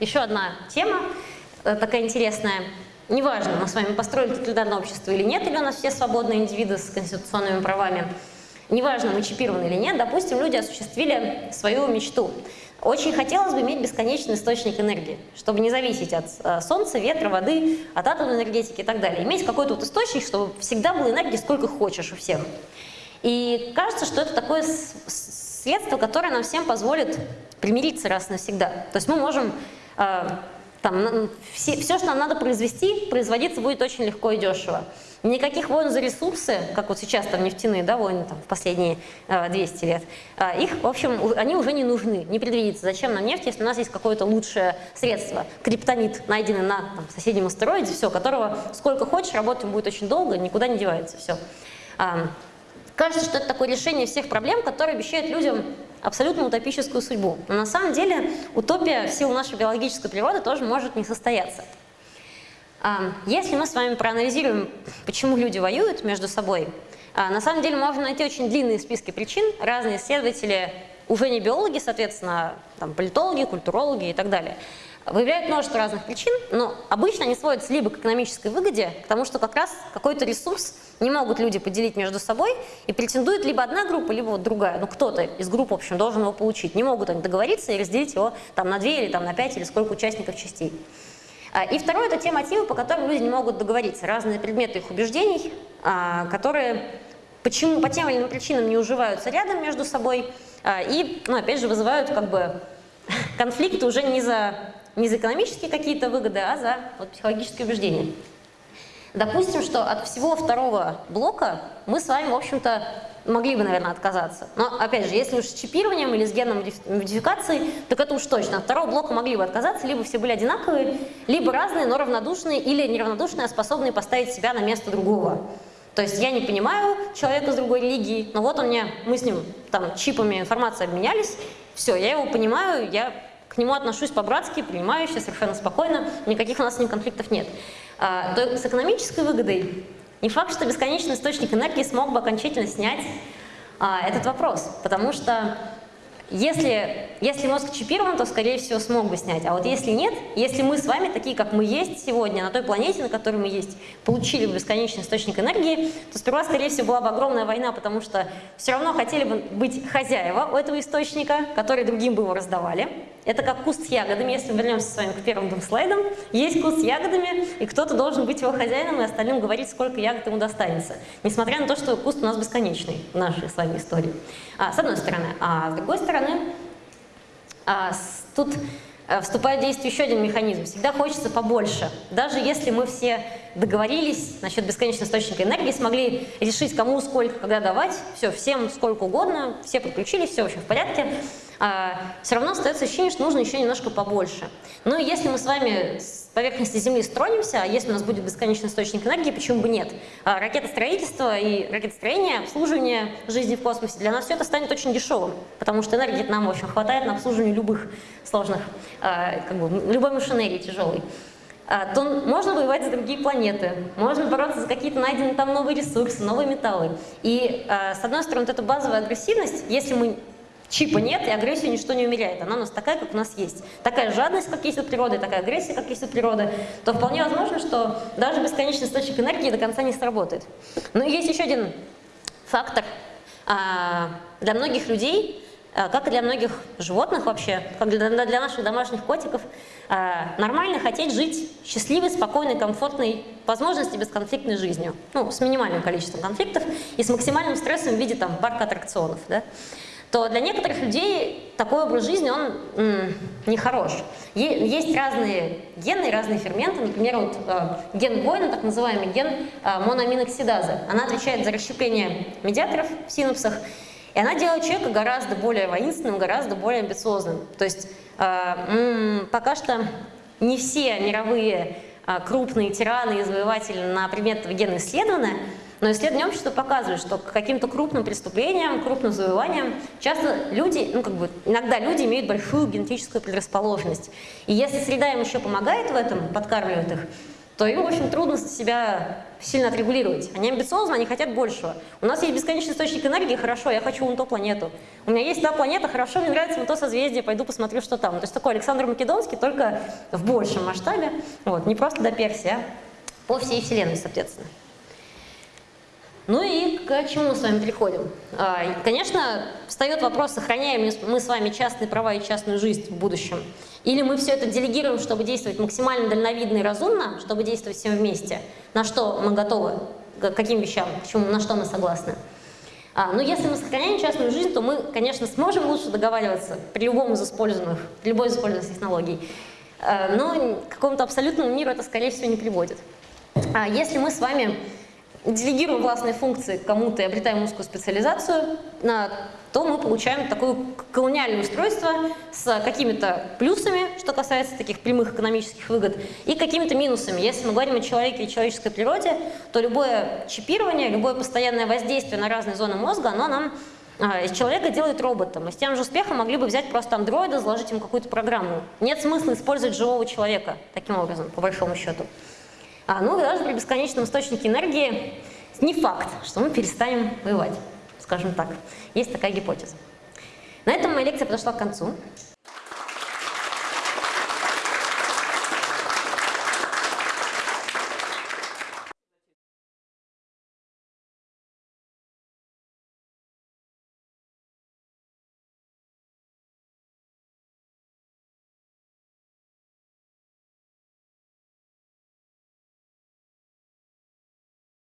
еще одна тема, э, такая интересная. Неважно, мы с вами построили тоталитарное общество или нет, или у нас все свободные индивиды с конституционными правами. Неважно, мы чипированы или нет, допустим, люди осуществили свою мечту. Очень хотелось бы иметь бесконечный источник энергии, чтобы не зависеть от э, солнца, ветра, воды, от атомной энергетики и так далее. Иметь какой-то вот источник, чтобы всегда было энергии сколько хочешь у всех. И кажется, что это такое средство, которое нам всем позволит примириться раз навсегда. То есть мы можем э, там, все, все, что нам надо произвести, производиться будет очень легко и дешево. Никаких войн за ресурсы, как вот сейчас там нефтяные да, войны там, в последние э, 200 лет, э, их, в общем, они уже не нужны, не предвидится. Зачем нам нефть, если у нас есть какое-то лучшее средство? Криптонит, найденный на там, соседнем астероиде, все, которого сколько хочешь, работать будет очень долго, никуда не девается, все. Э, кажется, что это такое решение всех проблем, которое обещает людям абсолютно утопическую судьбу. Но на самом деле утопия в силу нашей биологической природы тоже может не состояться. Если мы с вами проанализируем, почему люди воюют между собой, а, на самом деле можно найти очень длинные списки причин. Разные исследователи, уже не биологи, соответственно, там, политологи, культурологи и так далее, выявляют множество разных причин, но обычно они сводятся либо к экономической выгоде, к тому, что как раз какой-то ресурс не могут люди поделить между собой, и претендует либо одна группа, либо вот другая. Ну, кто-то из групп, в общем, должен его получить. Не могут они договориться и разделить его там, на две или там, на пять, или сколько участников частей. А, и второе – это те мотивы, по которым люди не могут договориться. Разные предметы их убеждений, а, которые почему, по тем или иным причинам не уживаются рядом между собой а, и, ну, опять же, вызывают как бы конфликты уже не за, не за экономические какие-то выгоды, а за вот, психологические убеждения. Допустим, что от всего второго блока мы с вами, в общем-то, могли бы, наверное, отказаться. Но, опять же, если уж с чипированием или с генной модификацией, так это уж точно. От второго блока могли бы отказаться, либо все были одинаковые, либо разные, но равнодушные, или неравнодушные, а способные поставить себя на место другого. То есть я не понимаю человека с другой религии, но вот он мне, мы с ним там чипами информации обменялись, все, я его понимаю, я к нему отношусь по-братски, принимающе, совершенно спокойно, никаких у нас с ним конфликтов нет. А, то с экономической выгодой не факт, что бесконечный источник энергии смог бы окончательно снять а, этот вопрос, потому что если, если мозг чипирован, то, скорее всего, смог бы снять. А вот если нет, если мы с вами, такие как мы есть сегодня, на той планете, на которой мы есть, получили бы бесконечный источник энергии, то сперва, скорее всего, была бы огромная война, потому что все равно хотели бы быть хозяева у этого источника, которые другим бы его раздавали. Это как куст с ягодами, если мы вернемся с вами к первым двум слайдам. Есть куст с ягодами, и кто-то должен быть его хозяином и остальным говорить, сколько ягод ему достанется. Несмотря на то, что куст у нас бесконечный в нашей с вами истории. А, с одной стороны. А с другой стороны, а, с, тут а, вступает в действие еще один механизм. Всегда хочется побольше. Даже если мы все договорились насчет бесконечного источника энергии, смогли решить, кому сколько, когда давать, все, всем сколько угодно, все подключились, все вообще в порядке, а, все равно остается ощущение, что нужно еще немножко побольше. Ну и если мы с вами поверхности Земли стронимся, а если у нас будет бесконечный источник энергии, почему бы нет? А, ракетостроительство и ракетостроение, обслуживание жизни в космосе, для нас все это станет очень дешевым, потому что энергии нам, в хватает на обслуживание любых сложных, а, как бы, любой машинерии тяжелой то можно воевать за другие планеты, можно бороться за какие-то найденные там новые ресурсы, новые металлы. И, с одной стороны, вот эта базовая агрессивность, если мы Чипа нет, и агрессию ничто не умеряет. Она у нас такая, как у нас есть. Такая жадность, как есть у природы, такая агрессия, как есть у природы, то вполне возможно, что даже бесконечный источник энергии до конца не сработает. Но есть еще один фактор. А, для многих людей, а, как и для многих животных вообще, как для, для наших домашних котиков, а, нормально хотеть жить счастливой, спокойной, комфортной, возможности бесконфликтной жизнью. Ну, с минимальным количеством конфликтов и с максимальным стрессом в виде там парка аттракционов. Да? То для некоторых людей такой образ жизни, он нехорош. Есть разные гены, разные ферменты, например, вот, э, ген Бойна, так называемый ген э, моноаминоксидазы. Она отвечает за расщепление медиаторов в синапсах, и она делает человека гораздо более воинственным, гораздо более амбициозным. То есть э, пока что не все мировые э, крупные тираны и завоеватели на предмет этого гена исследованы, но исследования общества показывают, что к каким-то крупным преступлениям, крупным завоеваниям часто люди, ну как бы иногда люди имеют большую генетическую предрасположенность. И если среда им еще помогает в этом, подкармливает их, то им, общем, трудно себя сильно отрегулировать. Они амбициозны, они хотят большего. У нас есть бесконечный источник энергии, хорошо, я хочу вон ту планету. У меня есть та планета, хорошо, мне нравится вон то созвездие, пойду посмотрю, что там. То есть такой Александр Македонский, только в большем масштабе, вот, не просто до Персии, а по всей Вселенной, соответственно. Ну и к чему мы с вами приходим? А, конечно, встает вопрос, сохраняем мы с вами частные права и частную жизнь в будущем. Или мы все это делегируем, чтобы действовать максимально дальновидно и разумно, чтобы действовать всем вместе. На что мы готовы? К каким вещам? Почему, на что мы согласны? А, ну, если мы сохраняем частную жизнь, то мы, конечно, сможем лучше договариваться при любом из используемых, при любой из используемых технологий. А, но к какому-то абсолютному миру это, скорее всего, не приводит. А если мы с вами делегируем властные функции кому-то и обретаем узкую специализацию, то мы получаем такое колониальное устройство с какими-то плюсами, что касается таких прямых экономических выгод, и какими-то минусами. Если мы говорим о человеке и человеческой природе, то любое чипирование, любое постоянное воздействие на разные зоны мозга, оно нам а, из человека делает роботом. Мы с тем же успехом могли бы взять просто андроида, заложить ему какую-то программу. Нет смысла использовать живого человека таким образом, по большому счету. А, ну, даже при бесконечном источнике энергии не факт, что мы перестанем воевать, скажем так. Есть такая гипотеза. На этом моя лекция подошла к концу.